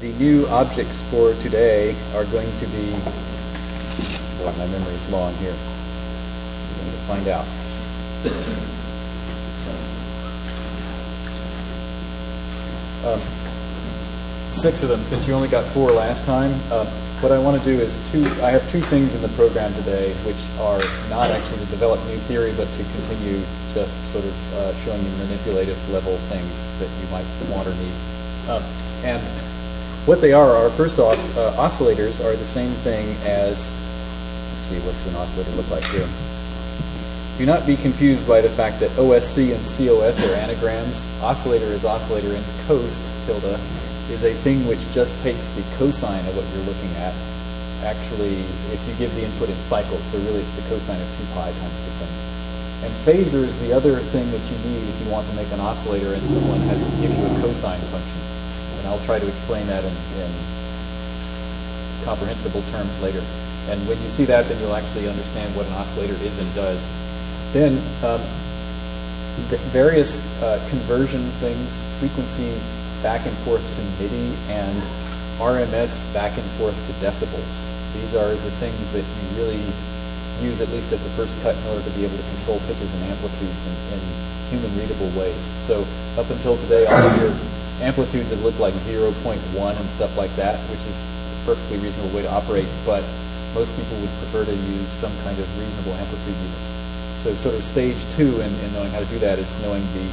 the new objects for today are going to be, boy, my memory is long here. We're going to find out. Um, six of them, since you only got four last time. Uh, what I want to do is two, I have two things in the program today which are not actually to develop new theory, but to continue just sort of uh, showing you manipulative level things that you might want or need. Um, and what they are are, first off, uh, oscillators are the same thing as, let's see, what's an oscillator look like here? Do not be confused by the fact that OSC and COS are anagrams. Oscillator is oscillator and cos tilde is a thing which just takes the cosine of what you're looking at. Actually, if you give the input in cycles, so really it's the cosine of 2 pi times the thing. And phasor is the other thing that you need if you want to make an oscillator and someone has gives you a cosine function. And I'll try to explain that in, in comprehensible terms later. And when you see that, then you'll actually understand what an oscillator is and does. Then um, the various uh, conversion things, frequency back and forth to MIDI and RMS back and forth to decibels. These are the things that you really use, at least at the first cut, in order to be able to control pitches and amplitudes in, in human readable ways. So up until today, all of your amplitudes that look like 0.1 and stuff like that, which is a perfectly reasonable way to operate, but most people would prefer to use some kind of reasonable amplitude units. So sort of stage two in, in knowing how to do that is knowing the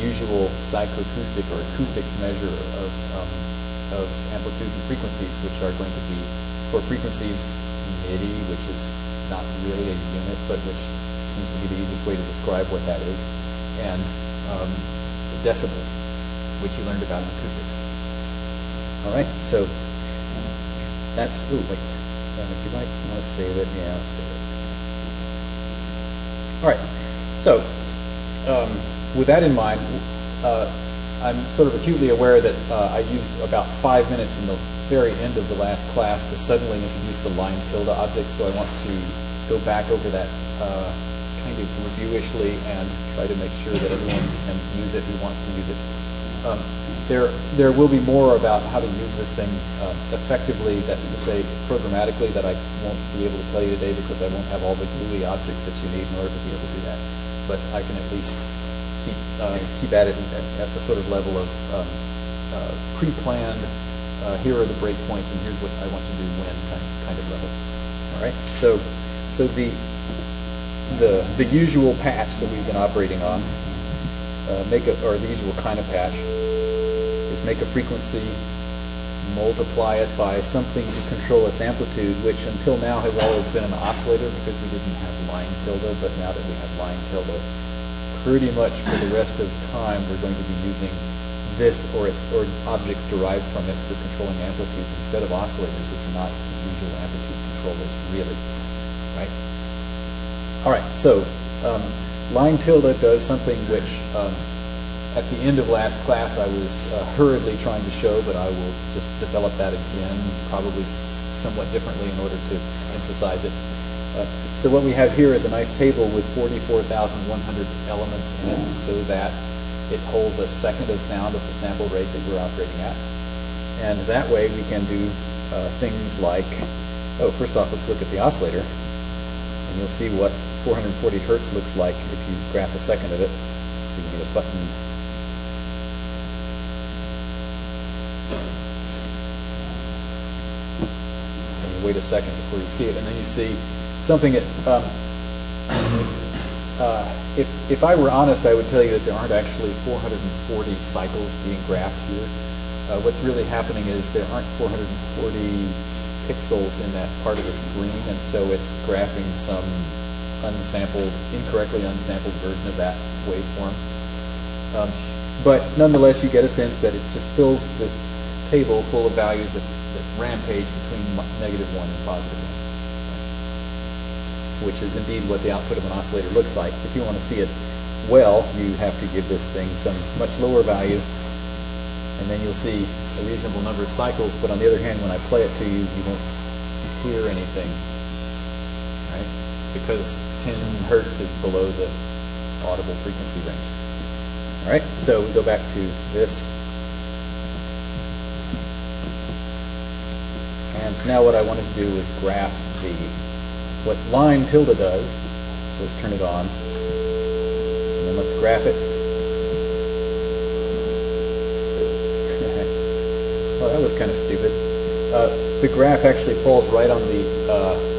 usual psychoacoustic or acoustics measure of, um, of amplitudes and frequencies, which are going to be for frequencies MIDI, which is not really a unit, but which seems to be the easiest way to describe what that is, and um, decibels, which you learned about in acoustics. All right, so that's, oh, wait, uh, do I want to save it? Yeah, I'll save it. All right, so um, with that in mind, uh, I'm sort of acutely aware that uh, I used about five minutes in the very end of the last class to suddenly introduce the line tilde object, so I want to go back over that uh, kind of reviewishly and try to make sure that everyone can use it who wants to use it. Um, there, there will be more about how to use this thing uh, effectively, that's to say programmatically, that I won't be able to tell you today because I won't have all the GUI objects that you need in order to be able to do that. But I can at least keep, uh, keep at it at, at, the sort of level of um, uh, pre-planned, uh, here are the breakpoints and here's what I want to do when kind, kind of level. All right, so, so the, the, the usual patch that we've been operating on, uh, make a, or the usual kind of patch, is make a frequency, multiply it by something to control its amplitude, which until now has always been an oscillator because we didn't have line tilde, but now that we have line tilde, pretty much for the rest of time we're going to be using this or its or objects derived from it for controlling amplitudes instead of oscillators, which are not usual amplitude controllers, really, right? All right, so um, line tilde does something which um, at the end of last class, I was uh, hurriedly trying to show, but I will just develop that again, probably somewhat differently in order to emphasize it. Uh, so what we have here is a nice table with 44,100 elements in it so that it holds a second of sound at the sample rate that we're operating at. And that way we can do uh, things like, oh, first off, let's look at the oscillator. And you'll see what 440 hertz looks like if you graph a second of it. So you need a button And you wait a second before you see it, and then you see something that, um, uh, if, if I were honest, I would tell you that there aren't actually 440 cycles being graphed here. Uh, what's really happening is there aren't 440 pixels in that part of the screen, and so it's graphing some unsampled, incorrectly unsampled version of that waveform. Um, but nonetheless, you get a sense that it just fills this table full of values that rampage between negative 1 and positive 1, which is indeed what the output of an oscillator looks like. If you want to see it well, you have to give this thing some much lower value, and then you'll see a reasonable number of cycles, but on the other hand, when I play it to you, you won't hear anything? Because 10 hertz is below the audible frequency range. All right, so we go back to this And Now what I wanted to do was graph the, what line tilde does. So let's turn it on. And then let's graph it. well, that was kind of stupid. Uh, the graph actually falls right on the uh,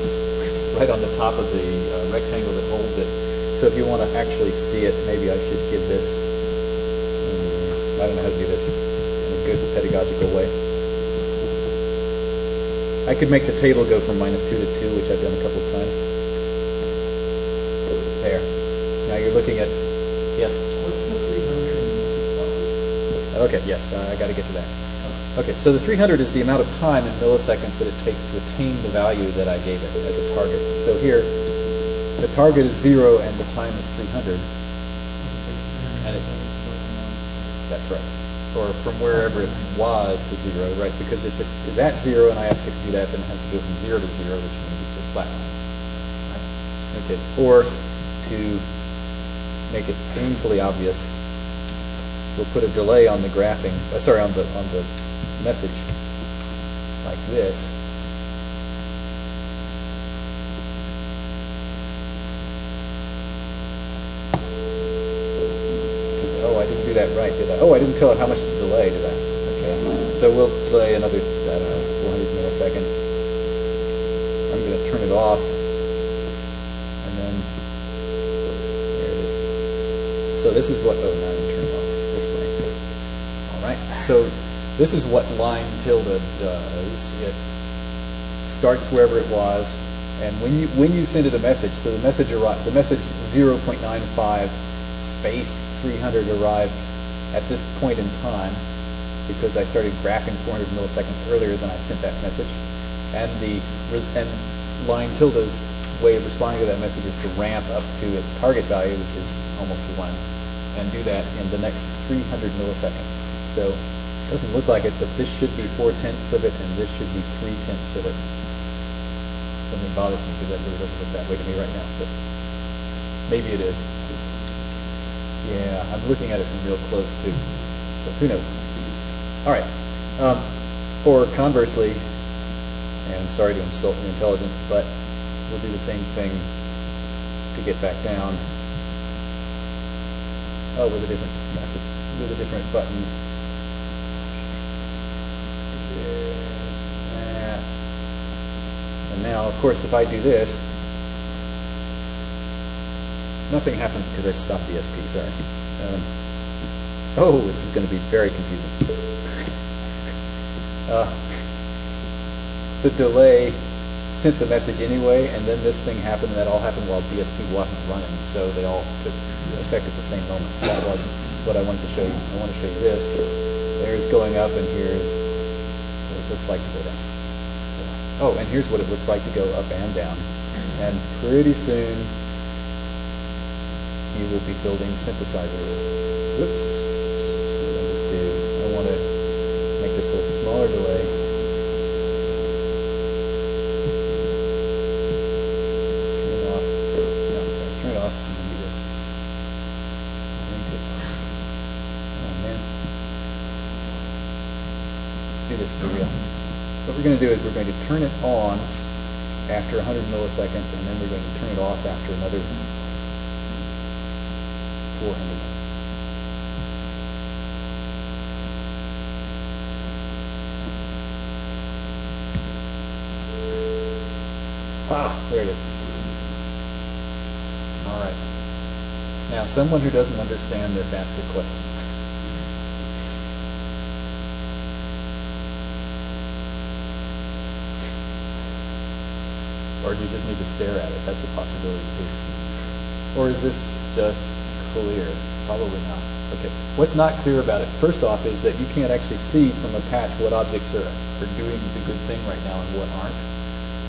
right on the top of the uh, rectangle that holds it. So if you want to actually see it, maybe I should give this. Um, I don't know how to do this in a good pedagogical way. I could make the table go from minus 2 to 2, which I've done a couple of times. There. Now you're looking at, yes? What's the 300 in Okay, yes, uh, I got to get to that. Okay, so the 300 is the amount of time in milliseconds that it takes to attain the value that I gave it as a target. So here, the target is 0 and the time is 300. And it- That's right. Or from wherever it was to 0, right? Because if it is at 0 and I ask it to do that, then it has to go from 0 to 0, which means it just flatlines. Okay, or to make it painfully obvious, we'll put a delay on the graphing, uh, sorry, on the, on the message, like this. Oh, I didn't do that right, did I? Oh, I didn't tell it how much to delay, did I? Okay, so we'll play another, I don't know, 400 milliseconds. I'm going to turn it off, and then, there it is. So this is what, oh, now I'm turning off this way. All right, so this is what line tilde does. It starts wherever it was, and when you when you send it a message, so the message arrived, the message 0.95 space 300 arrived at this point in time because I started graphing 400 milliseconds earlier than I sent that message, and the and line tilde's way of responding to that message is to ramp up to its target value, which is almost one, and do that in the next 300 milliseconds. So doesn't look like it, but this should be four tenths of it, and this should be three tenths of it. Something bothers me because that really doesn't look that way to me right now, but maybe it is. Yeah, I'm looking at it from real close too, so who knows? All right, um, or conversely, and sorry to insult your intelligence, but we'll do the same thing to get back down. Oh, with a different message, with a different button. There's that. And now, of course, if I do this, nothing happens because I stopped the DSP, sorry. Um, oh, this is going to be very confusing. uh, the delay sent the message anyway, and then this thing happened, and that all happened while DSP wasn't running, so they all took effect at the same moment. So that wasn't what I wanted to show you. I want to show you this. There's going up, and here's what it looks like to go down. Oh, and here's what it looks like to go up and down. And pretty soon, you will be building synthesizers. Whoops. What I just do? I want to make this a smaller delay. Turn it off. No, I'm sorry. Turn it off and then do this. Link it. Man. Let's do this for real. What we're going to do is we're going to turn it on after 100 milliseconds, and then we're going to turn it off after another 400. Ah, there it is. All right. Now, someone who doesn't understand this, ask a question. Or do you just need to stare at it? That's a possibility too. Or is this just clear? Probably not. Okay. What's not clear about it, first off, is that you can't actually see from a patch what objects are, are doing the good thing right now and what aren't.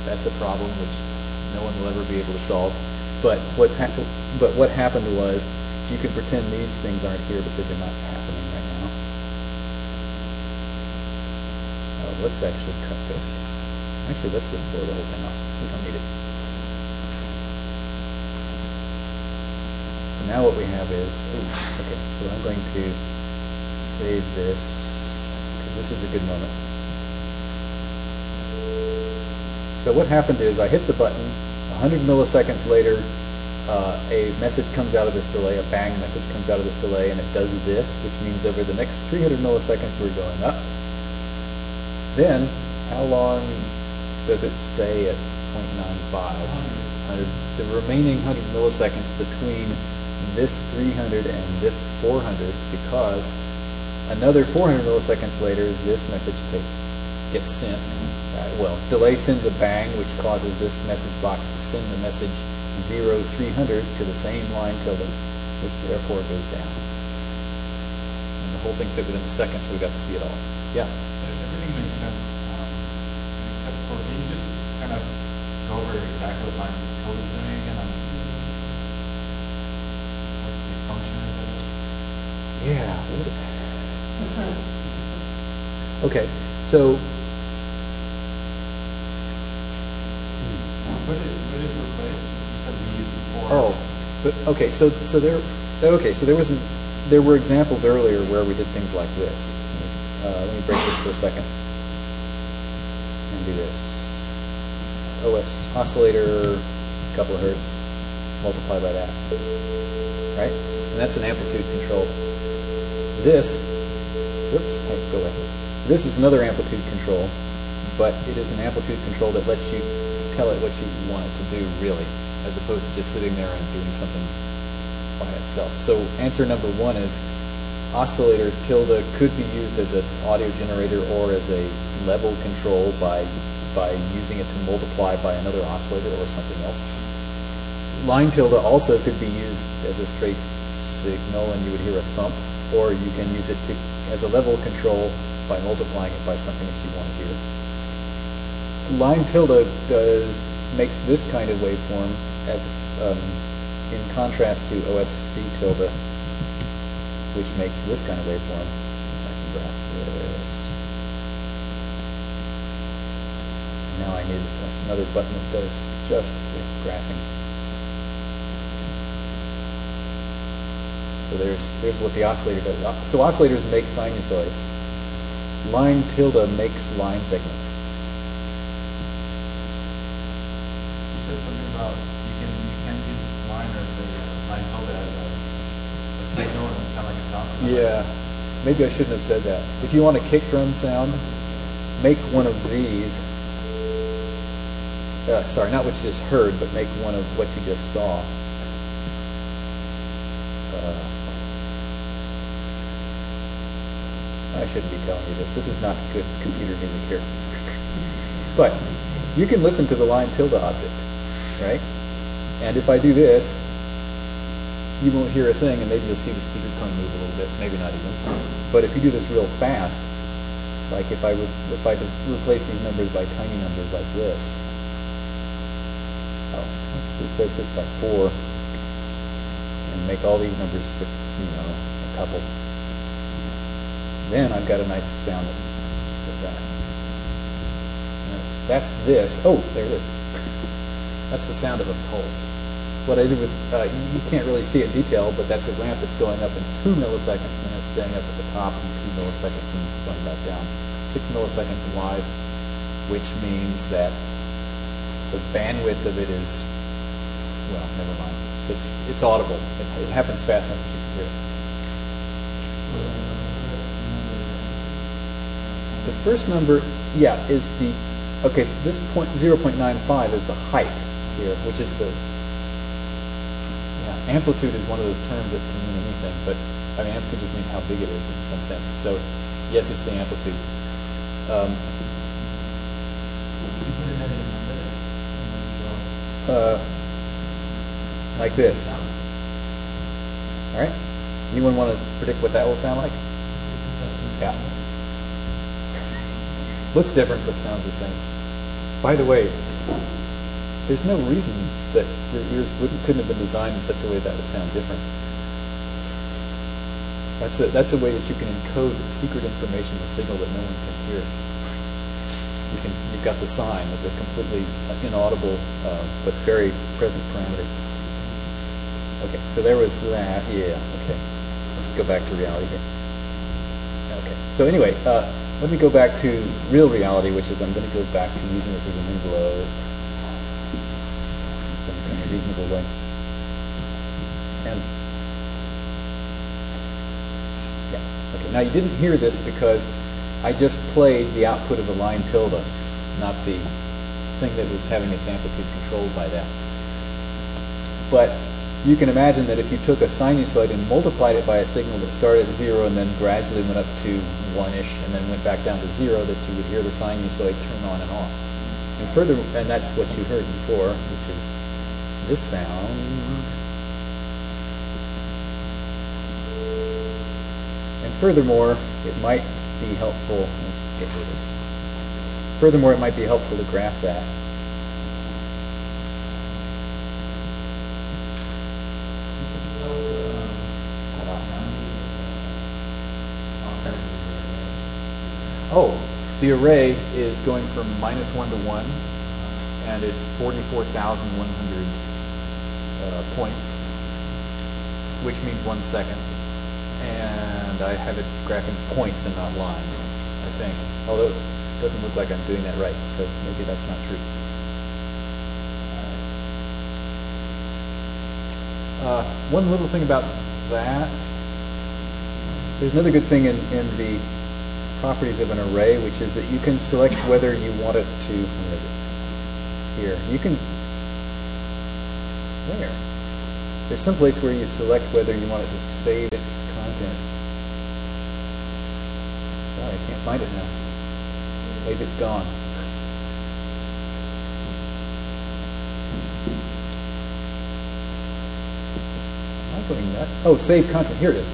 That's a problem which no one will ever be able to solve. But what's but what happened was you can pretend these things aren't here because they're not happening right now. Oh, let's actually cut this. Actually, let's just blow the whole thing up. We don't need it. So now what we have is, oops, okay, so I'm going to save this, because this is a good moment. So what happened is I hit the button, 100 milliseconds later, uh, a message comes out of this delay, a bang message comes out of this delay, and it does this, which means over the next 300 milliseconds we're going up. Then, how long does it stay at 0.95? 100. The remaining 100 milliseconds between this 300 and this 400 because another 400 milliseconds later this message takes gets sent. Uh, well, delay sends a bang which causes this message box to send the message 0 300 to the same line tilde which therefore goes down. And the whole thing fit within a second so we got to see it all. Yeah. Everything makes sense, um, except for, can you just kind of go over exactly what line tilde is doing again? on What the function is? Yeah. what- Okay, so What did, what did replace? You said we used before. Oh, but, okay, so, so there, okay, so there was, there were examples earlier where we did things like this. Uh, let me break this for a second. And do this. OS oscillator, a couple of hertz, multiply by that. Right? And that's an amplitude control. This, whoops, hey, go away. This is another amplitude control, but it is an amplitude control that lets you tell it what you want it to do, really, as opposed to just sitting there and doing something by itself. So answer number one is oscillator tilde could be used as an audio generator or as a level control by by using it to multiply by another oscillator or something else. Line tilde also could be used as a straight signal and you would hear a thump, or you can use it to as a level control by multiplying it by something that you want to hear line tilde does makes this kind of waveform as um, in contrast to OSC tilde, which makes this kind of waveform. If I can graph this. Now I need another button that does just the graphing. So there's there's what the oscillator does. Uh, So oscillators make sinusoids. Line tilde makes line segments. You said something about you can, you can use line or the line tilde as a, a signal and sound like a thump. Yeah, maybe I shouldn't have said that. If you want a kick drum sound, make one of these. Uh, sorry, not what you just heard, but make one of what you just saw. Uh, I shouldn't be telling you this. This is not good computer music here. but you can listen to the line tilde object, right? And if I do this, you won't hear a thing, and maybe you'll see the speaker cone move a little bit, maybe not even. But if you do this real fast, like if I if I replace these numbers by tiny numbers like this, oh, let's replace this by four, and make all these numbers, you know, a couple. Then I've got a nice sound that does that. That's this. Oh, there it is. That's the sound of a pulse. What I did was, uh, you can't really see it in detail, but that's a ramp that's going up in two milliseconds, and then it's staying up at the top in two milliseconds, and then it's going back down. Six milliseconds wide, which means that the bandwidth of it is, well, never mind. It's, it's audible. It, it happens fast enough that you can hear it. The first number, yeah, is the, okay, this point, 0.95 is the height here, which is the, yeah, amplitude is one of those terms that can mean anything, but, I mean, amplitude just means how big it is in some sense. So, yes, it's the amplitude. Um, uh, like this. All right? Anyone want to predict what that will sound like? Yeah. Looks different, but sounds the same. By the way, there's no reason that your ears wouldn't, couldn't have been designed in such a way that would sound different. That's a, that's a way that you can encode secret information in a signal that no one can hear. You can, you've got the sign as a completely inaudible uh, but very present parameter. Okay, so there was that. Yeah, okay. Let's go back to reality here. Okay. So anyway, uh, let me go back to real reality, which is I'm going to go back to using this as an envelope in some kind of reasonable way. And yeah, okay. Now you didn't hear this because I just played the output of the line tilde, not the thing that was having its amplitude controlled by that. But you can imagine that if you took a sinusoid and multiplied it by a signal that started at zero and then gradually went up to one-ish and then went back down to zero, that you would hear the sinusoid turn on and off. And further, and that's what you heard before, which is this sound. And furthermore, it might be helpful, let's get rid of this. Furthermore, it might be helpful to graph that. Oh, the array is going from minus one to one, and it's forty-four thousand one hundred uh, points, which means one second. And I have it graphing points and not lines, I think. Although it doesn't look like I'm doing that right, so maybe that's not true. Uh, one little thing about that, there's another good thing in, in the properties of an array, which is that you can select whether you want it to, where is it? Here. You can, where? There's some place where you select whether you want it to save its contents. Sorry, I can't find it now. Maybe it's gone. Am I going nuts? Oh, save content. Here it is.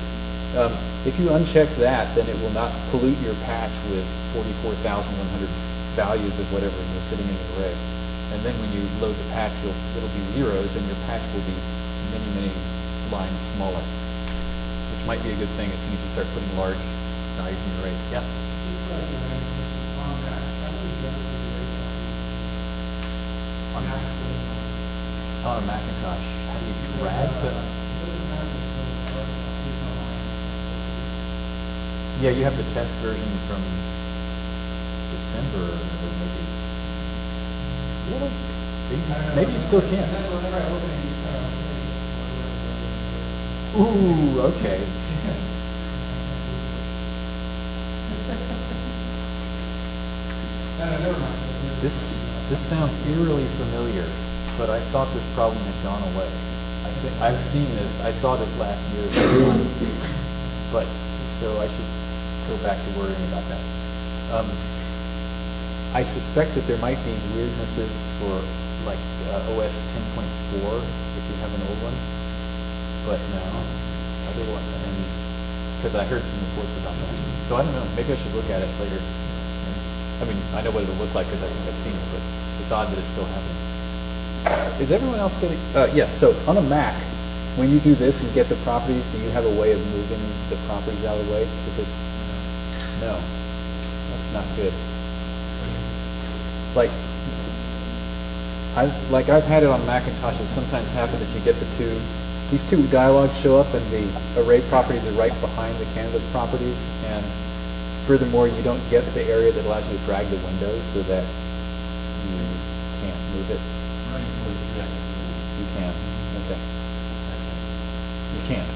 Um, if you uncheck that, then it will not pollute your patch with 44,100 values of whatever is sitting in the array. And then when you load the patch, it'll be zeros, and your patch will be many, many lines smaller, might be a good thing as soon as you start putting large values in the arrays. Yeah. Just like, uh, on Max, do you get the on a Macintosh, how do you drag the? Yeah, you have the test version from December, or maybe. Really? Maybe- Maybe you still can. Ooh, okay. This, this sounds eerily familiar, but I thought this problem had gone away. I think, I've seen this, I saw this last year. But, so I should go back to worrying about that. Um, I suspect that there might be weirdnesses for like uh, OS 10.4 if you have an old one, but no, otherwise, and, because I heard some reports about that. So I don't know, maybe I should look at it later. It's- I mean, I know what it'll look like because I think I've seen it, but it's odd that it's still happening. Is everyone else getting, uh, yeah, so on a Mac, when you do this and get the properties, do you have a way of moving the properties out of the way? Because, no, that's not good. Like, I've, like I've had it on Macintosh, It sometimes happens that you get the two, these two dialogues show up and the array properties are right behind the canvas properties, and furthermore, you don't get the area that allows you to drag the windows so that you can't move it. You can, okay. You can't.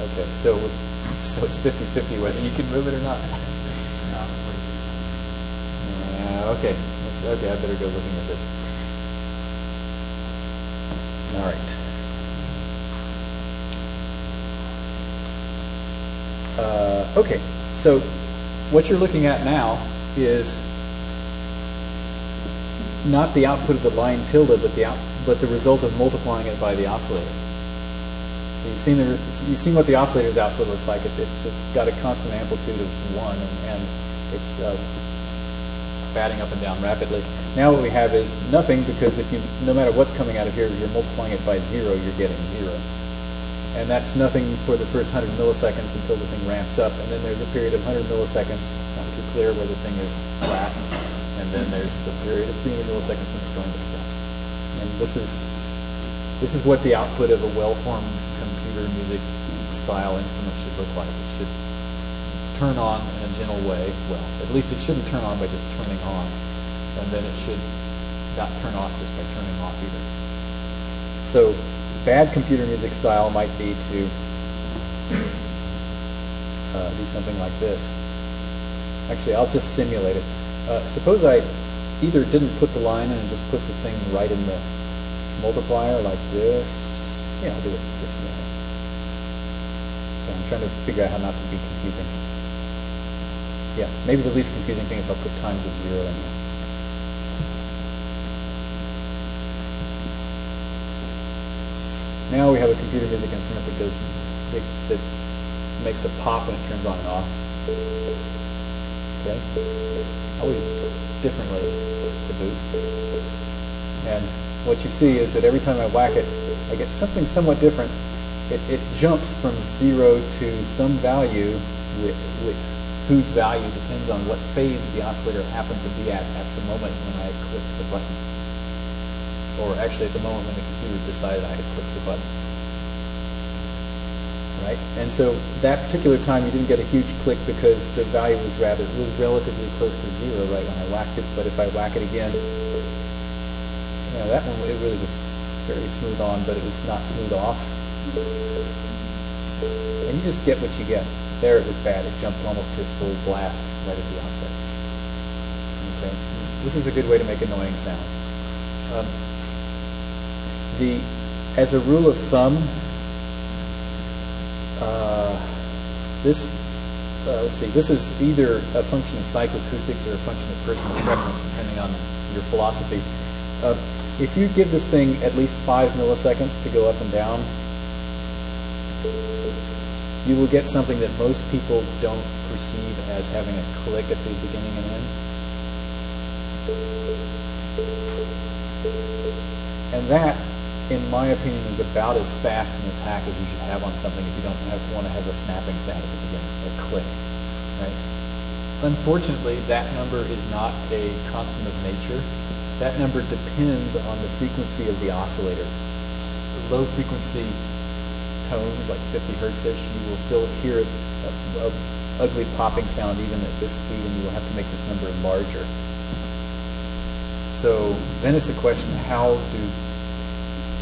Okay, so, so it's 50-50 whether you can move it or not. Yeah, okay. Okay, I better go looking at this. All right. Uh, okay, so what you're looking at now is not the output of the line tilde, but the out, but the result of multiplying it by the oscillator. So you've seen the you've seen what the oscillator's output looks like. It, it's it's got a constant amplitude of one, and, and it's uh, batting up and down rapidly. Now what we have is nothing because if you no matter what's coming out of here, you're multiplying it by zero, you're getting zero. And that's nothing for the first 100 milliseconds until the thing ramps up. And then there's a period of 100 milliseconds. It's not too clear where the thing is flat. And then there's a period of 300 milliseconds when it's going back down. And this is this is what the output of a well-formed computer music style instrument should look like. It should turn on in a gentle way. Well, at least it shouldn't turn on by just turning on, and then it should not turn off just by turning off either. So, bad computer music style might be to uh, do something like this. Actually, I'll just simulate it. Uh, suppose I either didn't put the line in and just put the thing right in the multiplier like this. Yeah, I'll do it this way. So I'm trying to figure out how not to be confusing. Yeah, maybe the least confusing thing is I'll put times of zero in here. Now we have a computer music instrument that goes, that, that makes a pop when it turns on and off. Okay? Always differently to boot. And what you see is that every time I whack it, I get something somewhat different. It, it jumps from zero to some value with, with whose value depends on what phase the oscillator happened to be at at the moment when I clicked the button. Or actually at the moment when the computer decided I had clicked the button. Right? And so that particular time you didn't get a huge click because the value was rather was relatively close to zero right when I whacked it, but if I whack it again, you know, that one it really was very smooth on, but it was not smooth off. And you just get what you get. There it was bad. It jumped almost to full blast right at the outset. Okay. This is a good way to make annoying sounds. Um, the, as a rule of thumb, uh, this, uh, let's see, this is either a function of psychoacoustics or a function of personal preference, depending on your philosophy. Uh, if you give this thing at least five milliseconds to go up and down, you will get something that most people don't perceive as having a click at the beginning and end. And that in my opinion, is about as fast an attack as you should have on something if you don't have, want to have a snapping sound at the beginning, a click, right? Unfortunately, that number is not a constant of nature. That number depends on the frequency of the oscillator. The low frequency tones, like 50 hertz-ish, you will still hear a, a ugly popping sound even at this speed, and you will have to make this number larger. So then it's a question, how do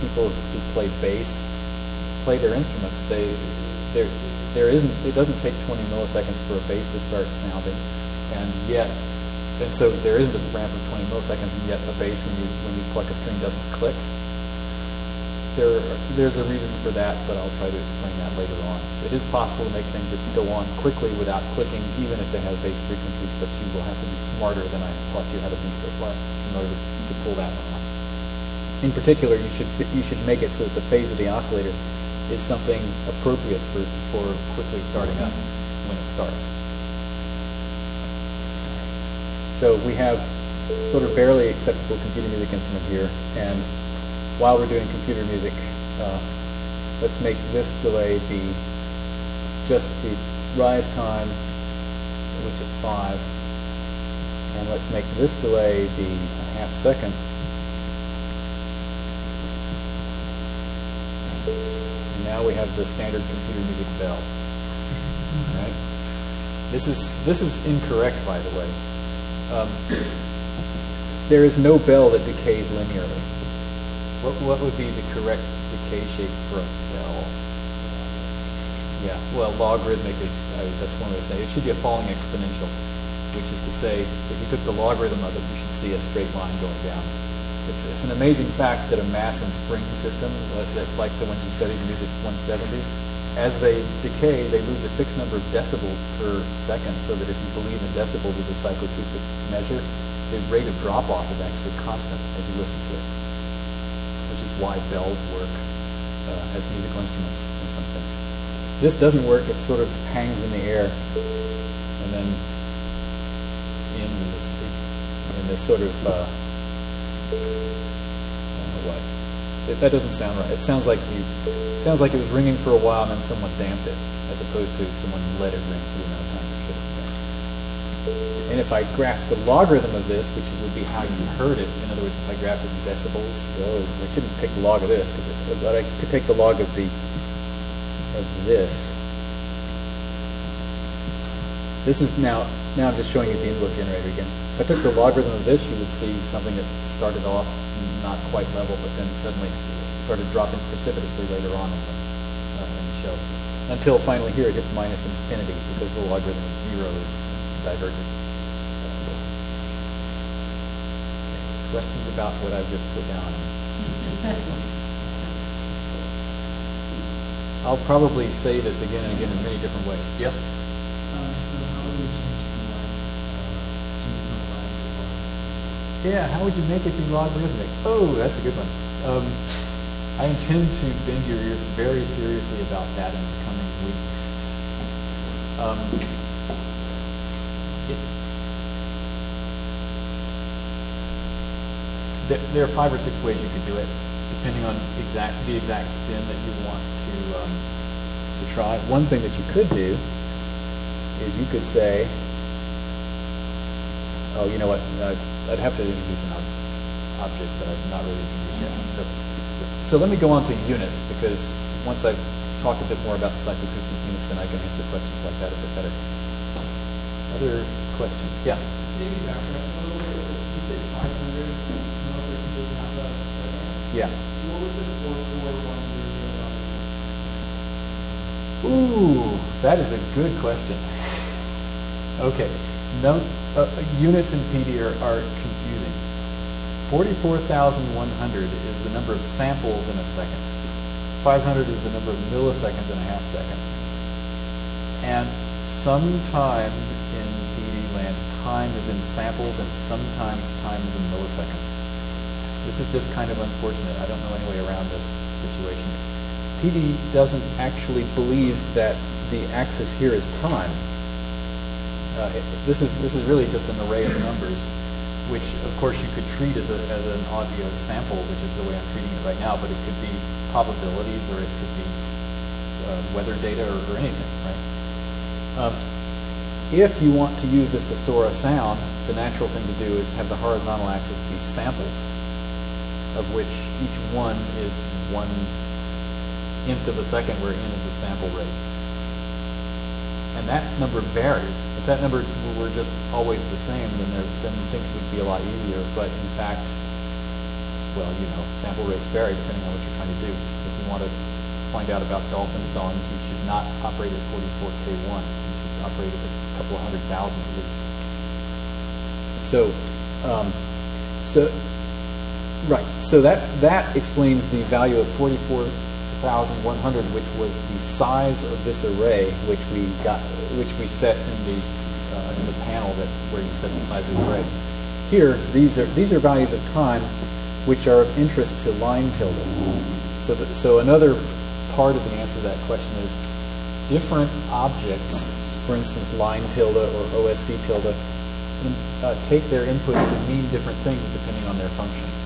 people who play bass play their instruments. They there there isn't it doesn't take 20 milliseconds for a bass to start sounding, and yet and so there isn't a ramp of 20 milliseconds, and yet a bass when you when you pluck a string doesn't click. There there's a reason for that, but I'll try to explain that later on. It is possible to make things that go on quickly without clicking, even if they have bass frequencies, but you will have to be smarter than I taught you how to be so far in order to pull that one off in particular, you should you should make it so that the phase of the oscillator is something appropriate for, for quickly starting up when it starts. So we have sort of barely acceptable computer music instrument here, and while we're doing computer music, uh, let's make this delay be just the rise time, which is 5, and let's make this delay be a half second, now we have the standard computer music bell. This is this is incorrect, by the way. Um, there is no bell that decays linearly. What what would be the correct decay shape for a bell? Yeah, well, logarithmic is uh, that's one way to say it. it should be a falling exponential, which is to say, if you took the logarithm of it, you should see a straight line going down. It's, it's an amazing fact that a mass and spring system, like the ones you studied in Music 170, as they decay, they lose a fixed number of decibels per second, so that if you believe in decibels as a psychoacoustic measure, the rate of drop-off is actually constant as you listen to it, which is why bells work uh, as musical instruments in some sense. This doesn't work, it sort of hangs in the air and then ends in this, in this sort of uh, what. It, that doesn't sound right. It sounds like you. Sounds like it was ringing for a while and then someone damped it, as opposed to someone let it ring for the amount of time it should have been. And if I graphed the logarithm of this, which would be how you heard it, in other words, if I graphed it in decibels, well, I shouldn't take the log of this, because but I could take the log of the of this. This is now, now I'm just showing you the input generator again. If I took the logarithm of this, you would see something that started off not quite level, but then suddenly started dropping precipitously later on in the, uh, in the show. Until finally here it hits minus infinity because the logarithm of zero is diverges. Questions about what I've just put down? I'll probably say this again and again in many different ways. Yep. Uh, so how would you change the line, uh, change the line to one? Yeah, how would you make it be logarithmic? Oh, that's a good one. Um, I intend to bend your ears very seriously about that in the coming weeks. Um, it- there, there are five or six ways you could do it, depending on exact the exact spin that you want to um, to try. One thing that you could do is you could say, Oh, you know what? Uh, I'd have to introduce an ob- object, but I've not really introduced yet. So, so let me go on to units because once I've talked a bit more about the psychoacoustic units, then I can answer questions like that a bit better. Other questions? Yeah. Maybe back up a little bit, you said five hundred milliseconds is half a second. Yeah. So what would the four four one zero zero value? Ooh, that is a good question. Okay, uh, units in PD are, are confusing. 44,100 is the number of samples in a second. 500 is the number of milliseconds in a half second. And sometimes in PD land, time is in samples and sometimes time is in milliseconds. This is just kind of unfortunate. I don't know any way around this situation. PD doesn't actually believe that the axis here is time. Uh, it- this is this is really just an array of numbers, which of course you could treat as, a, as an audio sample, which is the way I'm treating it right now. But it could be probabilities, or it could be uh, weather data, or, or anything, right? Um, if you want to use this to store a sound, the natural thing to do is have the horizontal axis be samples, of which each one is one nth of a second, where n is the sample rate. And that number varies. If that number were just always the same, then there, then things would be a lot easier. But in fact, well, you know, sample rates vary depending on what you're trying to do. If you want to find out about dolphin songs, you should not operate at 44K1. You should operate at a couple of hundred thousand at least. So, um, so, right. So that that explains the value of 44,100, which was the size of this array, which we got, which we set in the uh, in the panel that where you set the size of the array. Here, these are these are values of time, which are of interest to line tilde. So, that, so another part of the answer to that question is different objects, for instance, line tilde or OSC tilde, in, uh, take their inputs to mean different things depending on their functions.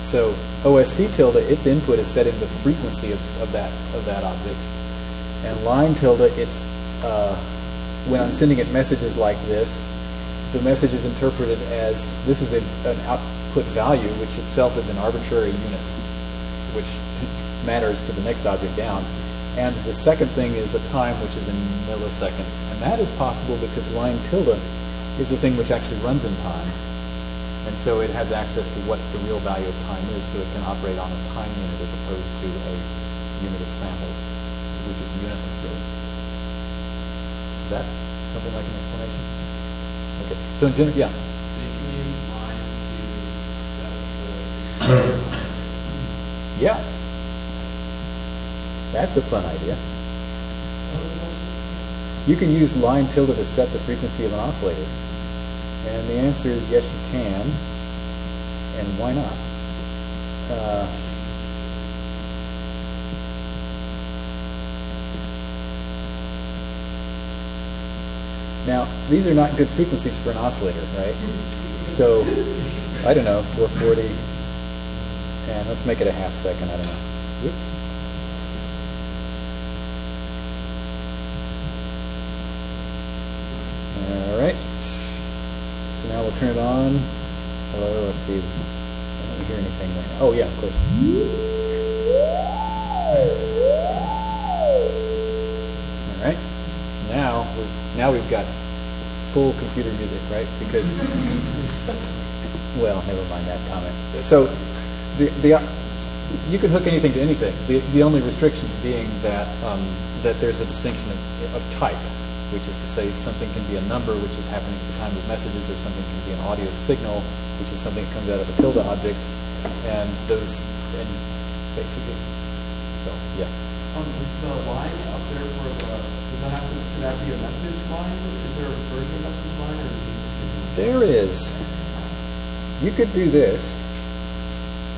So OSC tilde, its input is set in the frequency of, of that of that object, and line tilde, it's uh, when I'm sending it messages like this, the message is interpreted as this is a, an output value, which itself is in arbitrary units, which matters to the next object down. And the second thing is a time which is in milliseconds. And that is possible because line tilde is a thing which actually runs in time. And so it has access to what the real value of time is, so it can operate on a time unit as opposed to a unit of samples, which is unitless really. Is that something like an explanation? Okay. So in general, yeah. So you can use line to set the. Yeah. That's a fun idea. You can use line tilde to set the frequency of an oscillator. And the answer is yes, you can. And why not? Uh, now, these are not good frequencies for an oscillator, right? So, I don't know, 440. And let's make it a half second, I don't know. Whoops. All right. So now we'll turn it on. Hello, let's see. I don't hear anything right now. Oh, yeah, of course. All right. Now we've, now we've got full computer music, right? Because, well, never mind that comment. So, the, the, you can hook anything to anything. The, the only restrictions being that, um, that there's a distinction of, of type, which is to say something can be a number, which is happening at the time of messages, or something can be an audio signal, which is something that comes out of a tilde object, and those, and basically, so, yeah. Um, is the line up there for the, does that have to, could that be a message line? Is there a version of message line or is it a signal? There is. You could do this.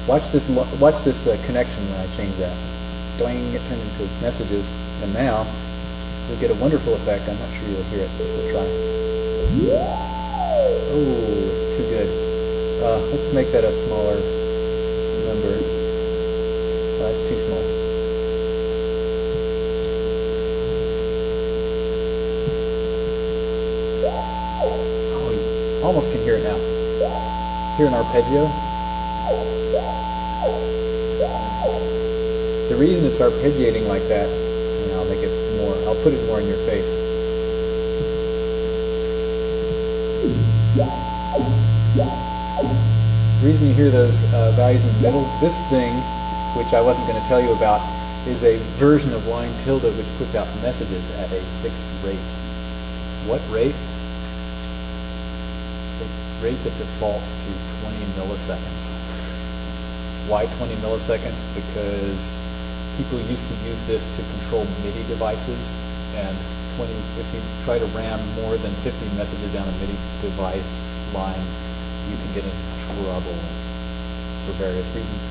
Watch this. Watch this uh, connection when I change that. Doing it turned into messages, and now you'll get a wonderful effect. I'm not sure you'll hear it. but We'll try. Oh, it's too good. Uh, let's make that a smaller number. Uh, it's too small. Oh, you almost can hear it now. Hear an arpeggio? The reason it's arpeggiating like that, and I'll make it more, I'll put it more in your face. The reason you hear those uh, values in the middle, this thing, which I wasn't going to tell you about, is a version of line tilde which puts out messages at a fixed rate. What rate? The rate that defaults to 20 milliseconds. Why 20 milliseconds? Because people used to use this to control MIDI devices, and 20, if you try to ram more than 50 messages down a MIDI device line, you can get into trouble for various reasons.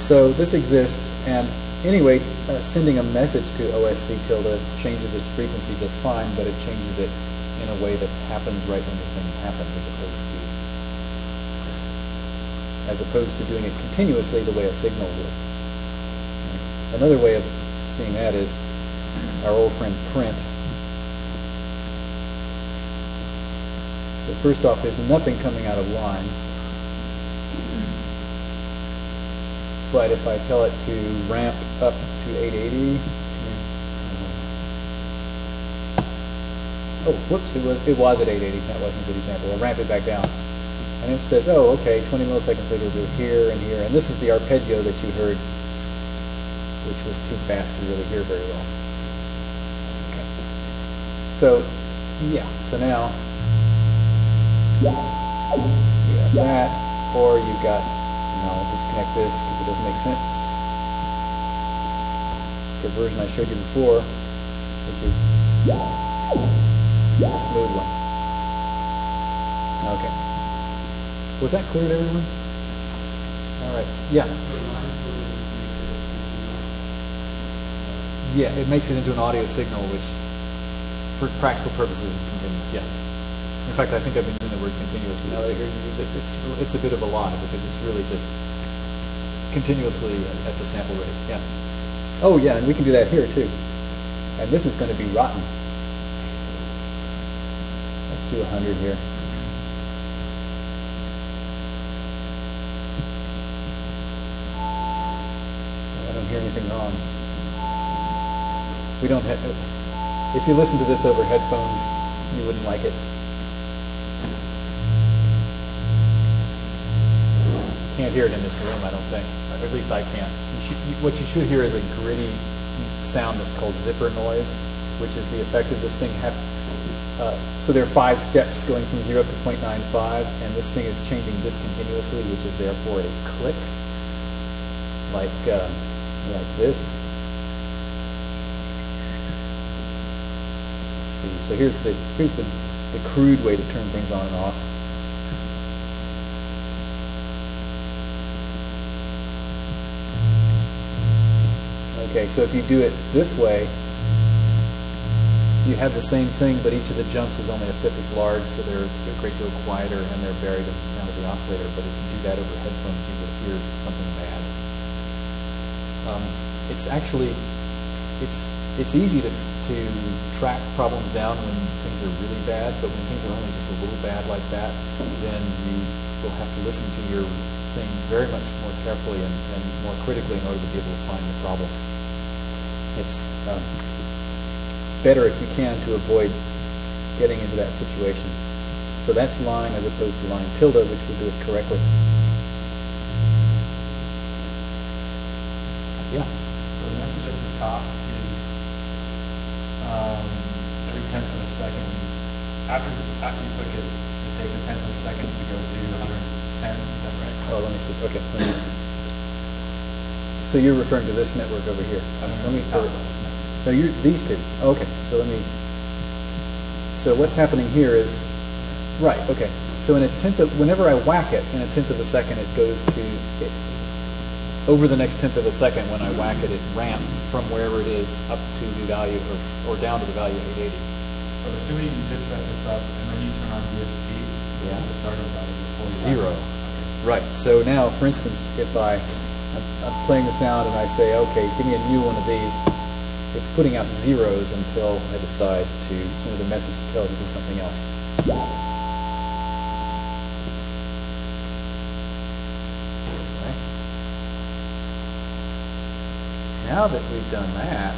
So this exists, and anyway, uh, sending a message to OSC tilde changes its frequency just fine, but it changes it in a way that happens right when the thing happens, as opposed to as opposed to doing it continuously the way a signal would. Another way of seeing that is our old friend print. So first off, there's nothing coming out of line. But if I tell it to ramp up to 880, oh, whoops, it was it was at 880. That wasn't a good example. I'll ramp it back down, and it says, oh, okay, 20 milliseconds later, we'll here and here, and this is the arpeggio that you heard, which was too fast to really hear very well. Okay. So, yeah. So now you got that, or you've got, no, I'll disconnect this because it doesn't make sense. The version I showed you before, which is the smooth one. Okay. Was that clear to everyone? All right. Yeah. So line sort of just makes it continuous. Yeah, it makes it into an audio signal, which, for practical purposes, is continuous. Yeah. In fact, I think I've been using the word continuous, but now that I hear you use it, it's it's a bit of a lie because it's really just continuously at, at the sample rate. Yeah. Oh yeah, and we can do that here too. And this is going to be rotten. Let's do 100 here. I don't hear anything wrong. We don't have, if you listen to this over headphones, you wouldn't like it. Can't hear it in this room, I don't think. Or at least I can't. You should, you, what you should hear is a gritty sound that's called zipper noise, which is the effect of this thing. Uh, so there are five steps going from 0 to 0.95, and this thing is changing discontinuously, which is therefore a click, like, uh, like this. Let's see. So here's the here's the, the crude way to turn things on and off. Okay, so if you do it this way, you have the same thing, but each of the jumps is only a fifth as large, so they're a great deal quieter and they're buried in the sound of the oscillator. But if you do that over headphones, you will hear something bad. Um, it's actually it's it's easy to to track problems down when things are really bad, but when things are only just a little bad like that, then you will have to listen to your thing very much more carefully and, and more critically in order to be able to find the problem. It's um, better if you can to avoid getting into that situation. So that's line as opposed to line tilde, which will do it correctly. Yeah. The message at the top um, every tenth of a second, after, after you click it, it takes a tenth of a second to go to hundred and ten, is that right? Oh, let me see. Okay. let me- So you're referring to this network over here. So let me, Top or- no, you these two. Okay, so let me, so what's happening here is, right, okay. So in a tenth of, whenever I whack it, in a tenth of a second, it goes to, it, over the next tenth of a second, when I whack it, it ramps from wherever it is up to the value, or, or down to the value of 880. So assuming you just set this up and then you turn on DSP, Yeah. what's the starting value before? Zero. Okay. Right. So now, for instance, if I, I'm, I'm playing the sound and I say, okay, give me a new one of these, it's putting out zeros until I decide to send it a message to tell it to do something else. Okay. Now that we've done that,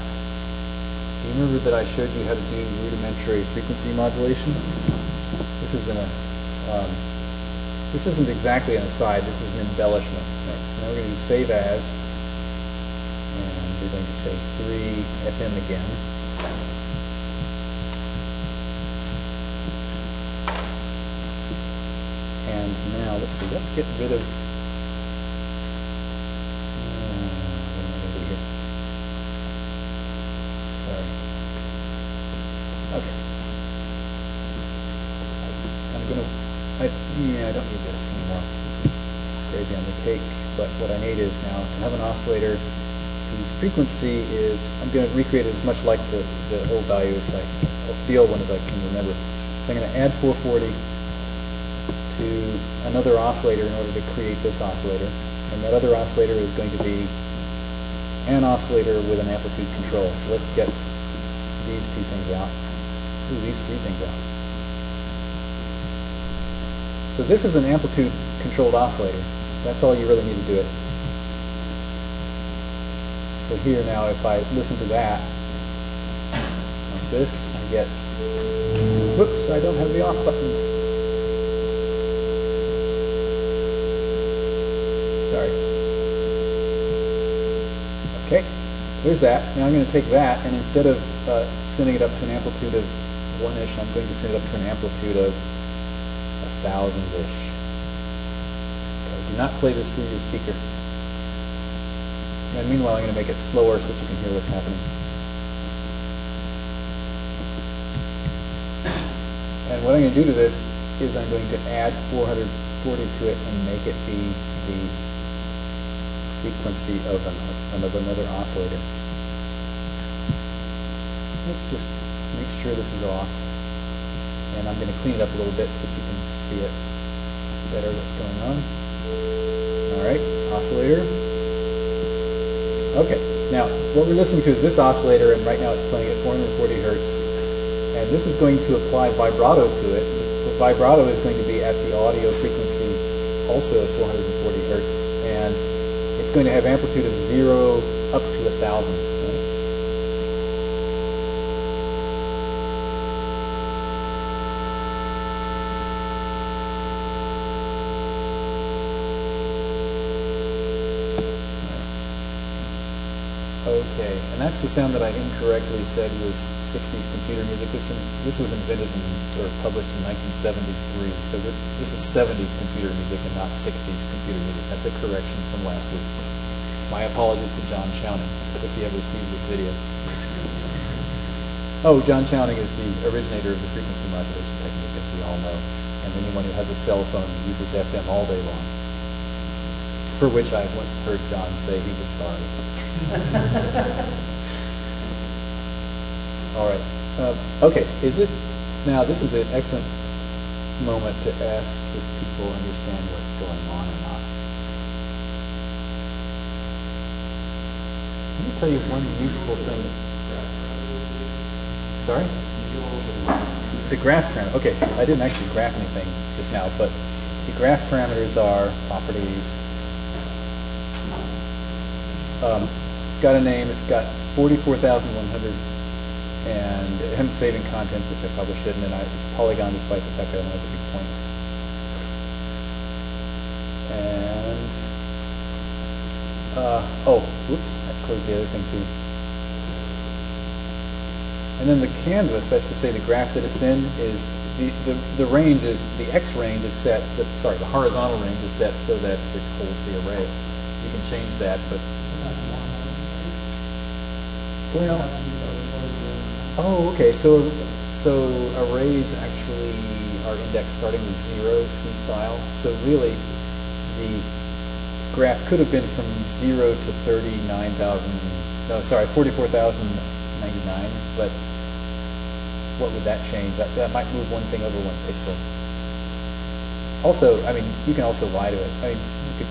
do you remember that I showed you how to do rudimentary frequency modulation? This is in a, um, this isn't exactly an aside, this is an embellishment. Right, so now we're going to save as, and we're going to say 3 FM again. And now, let's see, let's get rid of, uh, what am I going to do here? Sorry. Okay. I'm gonna, I, yeah, I don't need this anymore. This is gravy on the cake. But what I need is now to have an oscillator whose frequency is, I'm gonna recreate it as much like the, the old value as I, the old one as I can remember. So I'm gonna add 440 to another oscillator in order to create this oscillator. And that other oscillator is going to be an oscillator with an amplitude control. So let's get these two things out. Ooh, these three things out. So this is an amplitude controlled oscillator. That's all you really need to do it. So here now, if I listen to that, like this, I get, whoops, I don't have the off button. Sorry. Okay, there's that. Now I'm going to take that, and instead of uh, sending it up to an amplitude of one-ish, I'm going to send it up to an amplitude of thousand-ish. Okay, do not play this through your speaker. And meanwhile, I'm going to make it slower so that you can hear what's happening. And what I'm going to do to this is I'm going to add 440 to it and make it be the frequency of, of another oscillator. Let's just make sure this is off. And I'm going to clean it up a little bit so that you can see it better what's going on. All right, oscillator. Okay, now what we're listening to is this oscillator, and right now it's playing at 440 hertz. And this is going to apply vibrato to it. The vibrato is going to be at the audio frequency also at 440 hertz. And it's going to have amplitude of 0 up to 1,000. That's the sound that I incorrectly said was 60s computer music. This this was invented in, or published in 1973, so this is 70s computer music and not 60s computer music. That's a correction from last week. My apologies to John Chowning if he ever sees this video. oh, John Chowning is the originator of the frequency modulation technique, as we all know, and anyone who has a cell phone uses FM all day long. For which I once heard John say he was sorry. All right. Uh, okay. Is it now? This is an excellent moment to ask if people understand what's going on or not. Let me tell you one useful thing. Sorry. The graph parameter. Okay, I didn't actually graph anything just now, but the graph parameters are properties. Um, it's got a name. It's got 44,100 and I'm saving contents, which I probably shouldn't, and I, it's polygon despite the fact that I don't have the big points. And, uh, oh, whoops, I closed the other thing too. And then the canvas, that's to say the graph that it's in, is the, the, the range is, the x range is set, the, sorry, the horizontal range is set so that it holds the array. You can change that, but, well, oh, okay, so, so arrays actually are indexed starting with zero, C style. So really, the graph could have been from zero to thirty-nine thousand, no, sorry, forty-four thousand ninety-nine, but what would that change? That, that might move one thing over one pixel. Also, I mean, you can also lie to it. I mean, you could,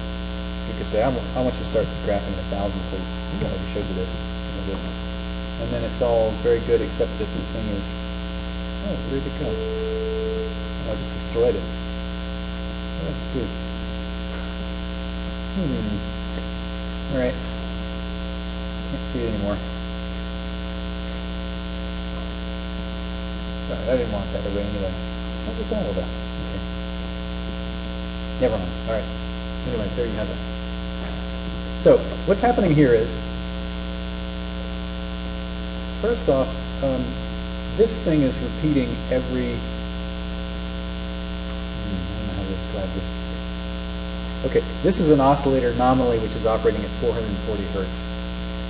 you could say, I want, I want you to start graphing a thousand, please. I already showed you this. And then it's all very good, except that the thing is, oh, where did it go? Oh, I just destroyed it. I just do? Hmm. All right. Can't see it anymore. Sorry, I didn't want that array anyway. What was that all about? Okay. Never mind. All right. Anyway, there you have it. So what's happening here is, first off, um, this thing is repeating every. I don't know how to describe this. Okay, this is an oscillator nominally which is operating at 440 hertz,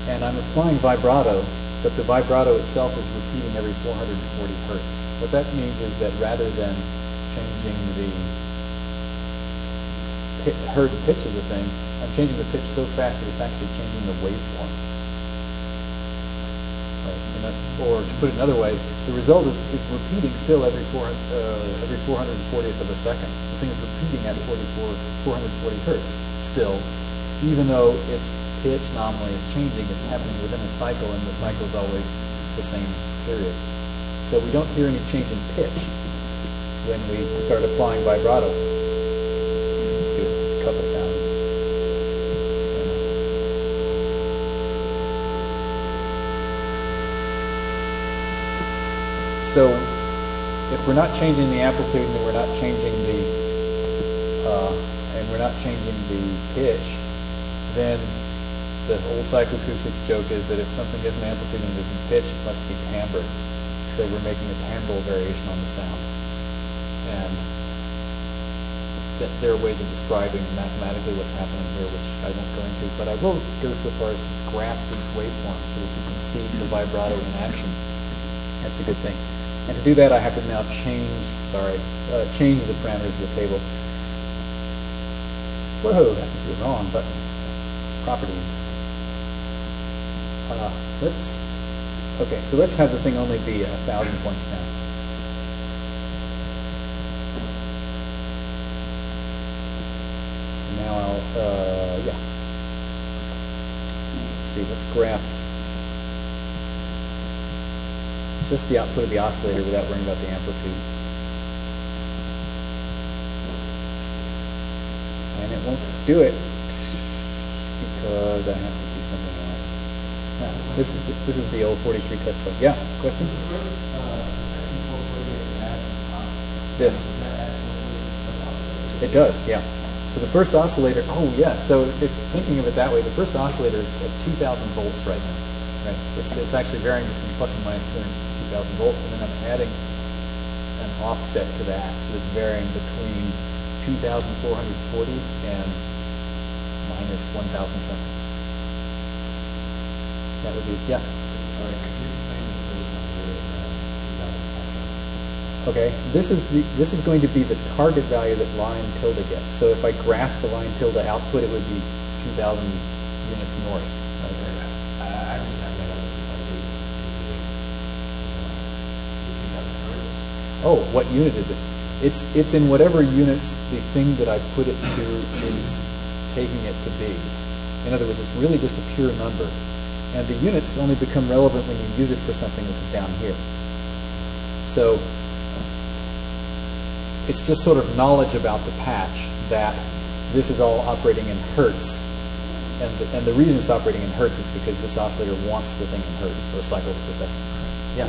and I'm applying vibrato but the vibrato itself is repeating every 440 hertz. What that means is that rather than changing the pit, heard pitch of the thing, I'm changing the pitch so fast that it's actually changing the waveform. Or to put it another way, the result is, is repeating still every, four, uh, every 440th of a second. The thing is repeating at 44, 440 hertz still, even though it's pitch nominally is changing, it's happening within a cycle, and the cycle is always the same period. So we don't hear any change in pitch when we start applying vibrato. So if we're not changing the amplitude and we're not changing the uh, and we're not changing the pitch, then the old psychoacoustics joke is that if something isn't amplitude and isn't pitch, it must be timbre. So we're making a timbral variation on the sound. And th there are ways of describing mathematically what's happening here, which I won't go into, but I will go so far as to graph these waveforms so that you can see the vibrato in action. That's a good thing. And to do that, I have to now change, sorry, uh, change the parameters of the table. Whoa, that was the wrong button. Properties. Uh, let's, okay, so let's have the thing only be a thousand points now. Now I'll, uh, yeah. Let's see, let's graph just the output of the oscillator without worrying about the amplitude. And it won't do it because I have to do something else. Now, this is the, this is the old 43 test book. Yeah, question? This. It does, yeah. So the first oscillator, oh yeah, so if thinking of it that way, the first oscillator is at 2,000 volts right now. Right? It's, it's actually varying between plus and minus 2,000 volts, and then I'm adding an offset to that. So it's varying between 2,440 and minus 1,000 something. That would be, yeah. Sorry, could you explain the first number uh, 2,000 Okay, this is the this is going to be the target value that line tilde gets. So if I graph the line tilde output, it would be 2,000 units north. oh, what unit is it? It's, it's in whatever units the thing that I put it to is taking it to be. In other words, it's really just a pure number. And the units only become relevant when you use it for something which is down here. So it's just sort of knowledge about the patch that this is all operating in hertz. And the, and the reason it's operating in hertz is because this oscillator wants the thing in hertz, or cycles per second. Yeah?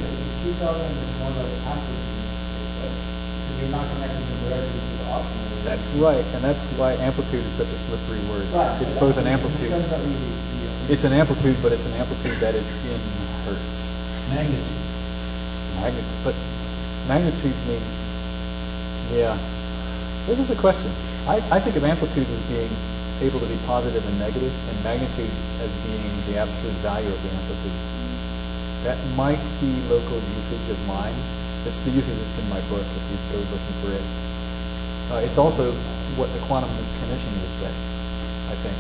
You're not connecting them directly to the oscillator. That's right, and that's why amplitude is such a slippery word. Right. It's both an amplitude. sense that we- we- It's an amplitude, but it's an amplitude that is in hertz. Magnitude. Magnitude, but magnitude means, yeah. This is a question. I, I think of amplitudes as being able to be positive and negative, and magnitudes as being the absolute value of the amplitude. That might be local usage of mine. It's the uses that's in my book if you go looking for it. Uh, it's also what the quantum mechanician would say, I think.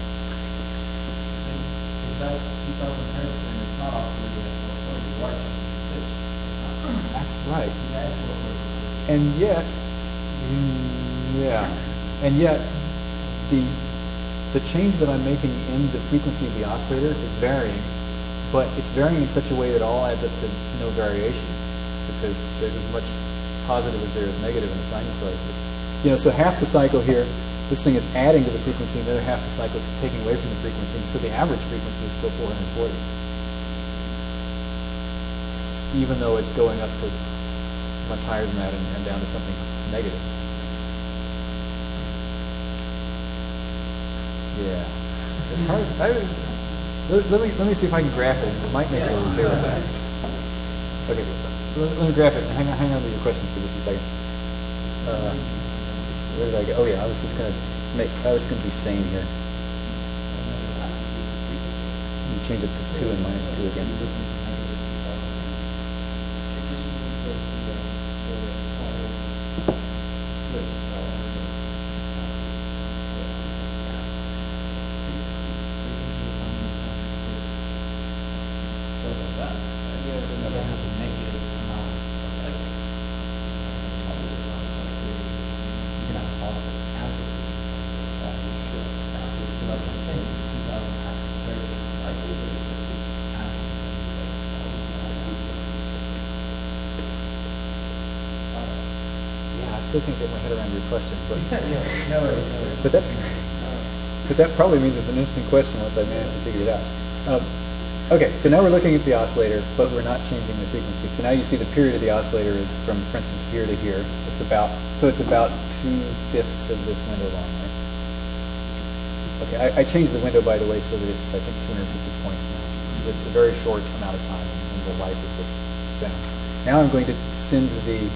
If that's two thousand hertz, then it's not oscillating at four forty, you are changing the pitch. That's right. 440. And yet, yeah, and yet, the the change that I'm making in the frequency of the oscillator is varying, but it's varying in such a way that all adds up to no variation, because there's as much positive as there is negative in the sinusoid. It's, you know, so half the cycle here, this thing is adding to the frequency, and the other half the cycle is taking away from the frequency, and so the average frequency is still 440, S- even though it's going up to much higher than that and, and down to something negative. Yeah, it's hard. I, let, let me let me see if I can graph it. It might make it a little clearer. Okay, let, me graph it. Hang on, hang on to your questions for just a second. Uh, where did I go? Oh yeah, I was just gonna make. I was gonna be sane here. Change it to two and minus two again. Goes like that. Yeah, then you have a negative amount of like, opposite amount of cycle. You can have a positive amplitude. That you should. That's what, so that's what I'm saying, two thousand hertz is a cycle, but it could be amplitude, Yeah, I still can't get my head around your question, but. Yeah, no worries, no worries. But that's, but that probably means it's an interesting question once I manage to figure it out. Um, okay, so now we're looking at the oscillator, but we're not changing the frequency. So now you see the period of the oscillator is from, for instance, here to here. It's about, so it's about two fifths of this window long, right? Okay, I, I changed the window, by the way, so that it's, I think, 250 points now. So it's a very short amount of time in the life of this sound. Now I'm going to send the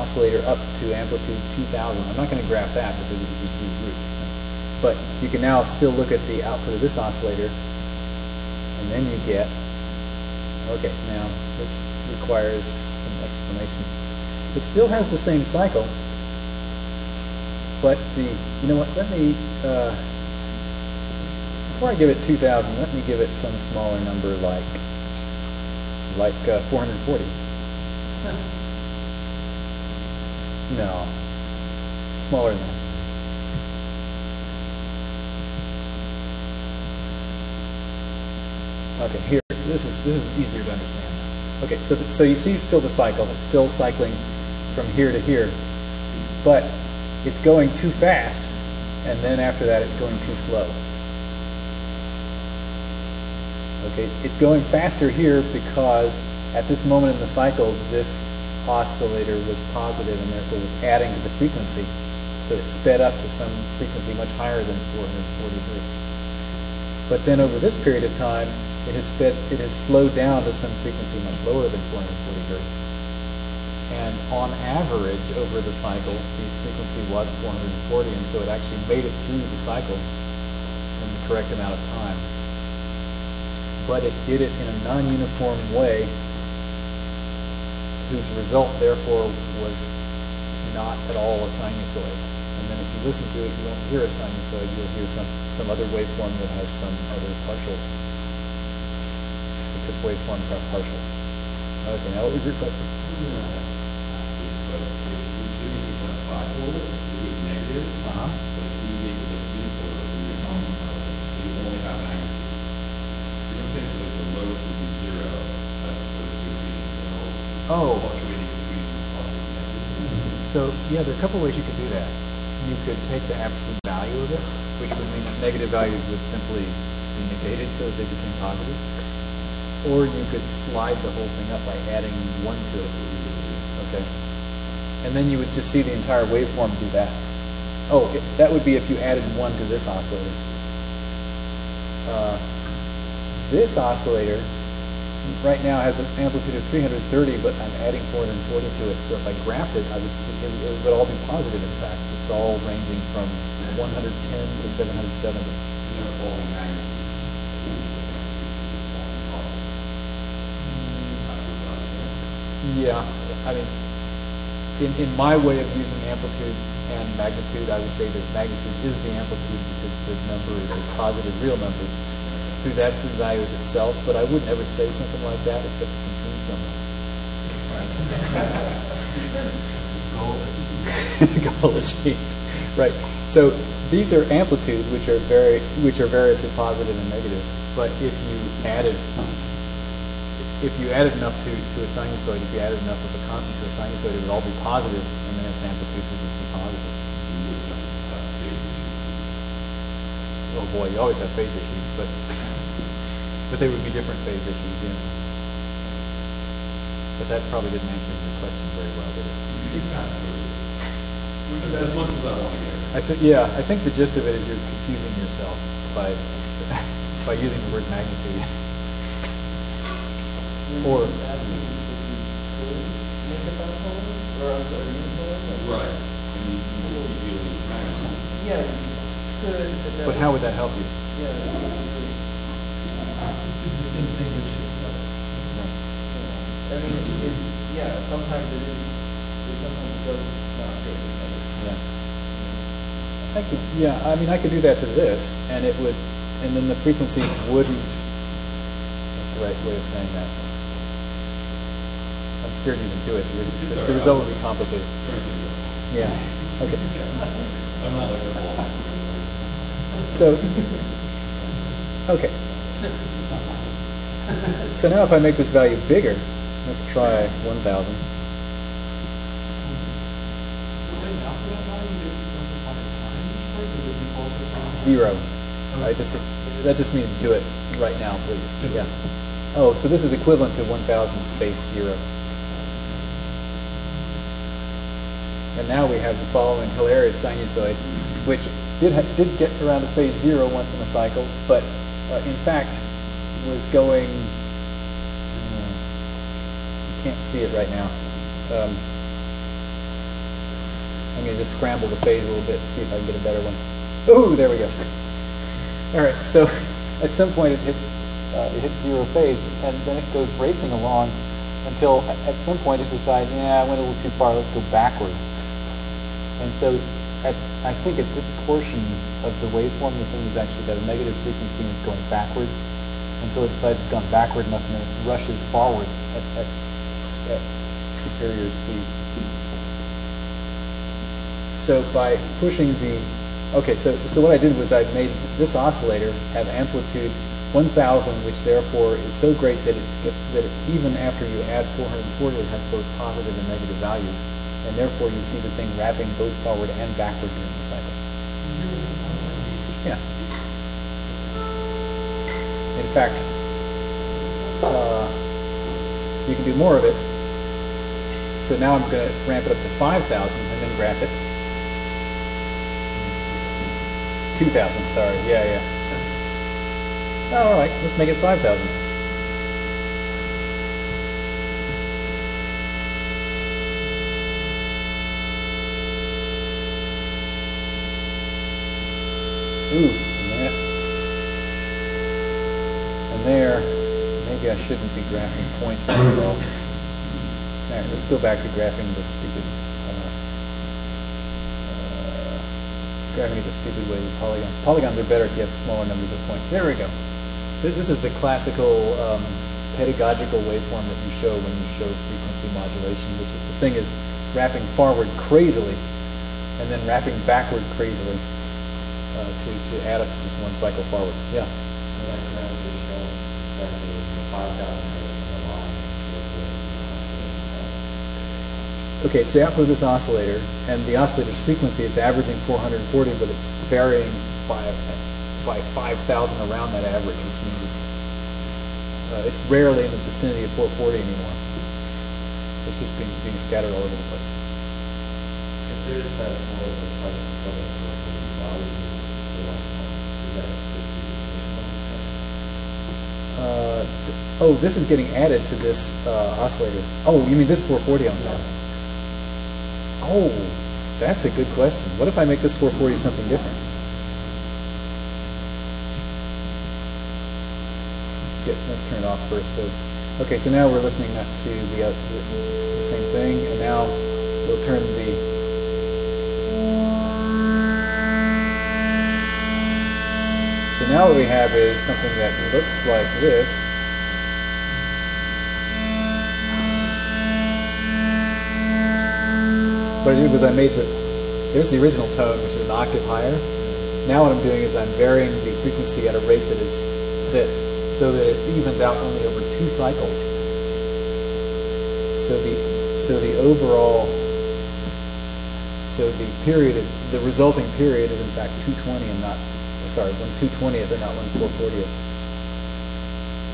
oscillator up to amplitude 2000. I'm not going to graph that because it would be through the roof. But you can now still look at the output of this oscillator, and then you get, okay, now this requires some explanation. It still has the same cycle, but the, you know what, let me, uh, before I give it 2000, let me give it some smaller number like, like uh, 440. No, smaller than that. Okay, here, this is this is easier to understand. Okay, so so you see still the cycle. It's still cycling from here to here, but it's going too fast, and then after that, it's going too slow. Okay, it's going faster here because at this moment in the cycle, this oscillator was positive and therefore was adding to the frequency. So it sped up to some frequency much higher than 440 hertz. But then over this period of time, it has sped, it has slowed down to some frequency much lower than 440 hertz. And on average, over the cycle, the frequency was 440, and so it actually made it through the cycle in the correct amount of time. But it did it in a non-uniform way, whose result, therefore, was not at all a sinusoid. And then if you listen to it, you won't hear a sinusoid, you'll hear some, some other waveform that has some other partials. Because waveforms have partials. Okay, now what was your question? ask this, but considering you have bipolar, it is negative, Uh-huh. but if you make it unipolar, then you're almost so you only have magnitude. You know what I'm saying? So like the lowest would be zero, as opposed to being, you know, Oh. fluctuating between positive and negative. So, yeah, there are a couple ways you could do that. You could take the absolute value of it, which would mean that negative values would simply be negated so that they became positive. Or you could slide the whole thing up by adding one to it. Okay. And then you would just see the entire waveform do that. Oh, it- that would be if you added one to this oscillator. Uh, This oscillator right now has an amplitude of 330, but I'm adding 440 to it. So if I graphed it, I would see, it, it would all be positive, in fact. It's all ranging from 110 to 770. And they're falling magnitudes. Yeah, I mean, in, in my way of using amplitude and magnitude, I would say that magnitude is the amplitude because the number is a positive real number whose absolute value is itself, but I wouldn't ever say something like that except to confuse someone. Goal achieved. Right. So these are amplitudes which are very which are variously positive and negative. But if you added if you added enough to, to a sinusoid, if you added enough of a constant to a sinusoid, it would all be positive, and then its amplitude would just be positive. Oh boy, you always have phase issues, but but they would be different phase issues, yeah. But that probably didn't answer your question very well, did it? As much as I want to get. I think yeah, I think the gist of it is you're confusing yourself by by using the word magnitude. Or- Or, I'm sorry. Right, and you, you just keep dealing with magnitude. Yeah, but. But how would that help you? Yeah. That This is the same thing with shit. yeah. I mean, it, it, yeah, sometimes it is, it sometimes does not fit with negative. Yeah. I could, yeah, I mean, I could do that to this, and it would, and then the frequencies wouldn't, that's the right way of saying that. I'm scared to even do it, because It's the- the result would be complicated. Trying to get you. Yeah, okay. I'm not like a ball. So, okay. So now if I make this value bigger, let's try 1,000. So right now for that value, you didn't specify time for it, did it default to zero? I just, that just means do it right now, please. Yeah. Oh, so this is equivalent to 1,000 space zero. And now we have the following hilarious sinusoid, which did, ha- did get around to phase zero once in a cycle, but in fact was going, uh, you can't see it right now. Um, I'm going to just scramble the phase a little bit and see if I can get a better one. Ooh, there we go. All right, so at some point it hits, uh, it hits zero phase, and then it goes racing along until at some point it decides, yeah, I went a little too far, let's go backward. And so at, I think at this portion of the waveform, the thing has actually got a negative frequency and it's going backwards until it decides it's gone backward enough and then it rushes forward at, at, at superior speed. So by pushing the, okay, so, so what I did was I made this oscillator have amplitude 1000, which therefore is so great that it, that even after you add 440, it has both positive and negative values. And therefore you see the thing wrapping both forward and backward during the cycle. Yeah. In fact, uh, you can do more of it. So now I'm going to ramp it up to 5,000 and then graph it. 2,000, sorry, yeah, yeah. Oh, all right, let's make it 5,000. Ooh, and that. And there, maybe I shouldn't be graphing points after all. All right, let's go back to graphing the stupid, uh, uh, graphing the stupid way with polygons. Polygons are better if you have smaller numbers of points. There we go. This, this is the classical um, pedagogical waveform that you show when you show frequency modulation, which is the thing is wrapping forward crazily and then wrapping backward crazily uh, to, to add up to just one cycle forward. Yeah. So is Okay, it's the output of this oscillator, and the oscillator's frequency is averaging 440, but it's varying by by 5,000 around that average, which means it's Uh, it's rarely in the vicinity of 440 anymore. It's just being, being scattered all over the place. If there's that more of a price for the, for the value, the one, is that just the initial instruction? Uh, th- oh, this is getting added to this uh, oscillator. Oh, you mean this 440 on top? Oh, that's a good question. What if I make this 440 something different? Let's turn it off first. So, okay, so now we're listening to the, uh, the, the same thing, and now we'll turn the. So now what we have is something that looks like this. What I did was I made the, there's the original tone, which is an octave higher. Now what I'm doing is I'm varying the frequency at a rate that is, that, so that it evens out only over two cycles. So the, so the overall, so the period, of, the resulting period is in fact 220 and not, sorry, 1 220th and not 1 440th.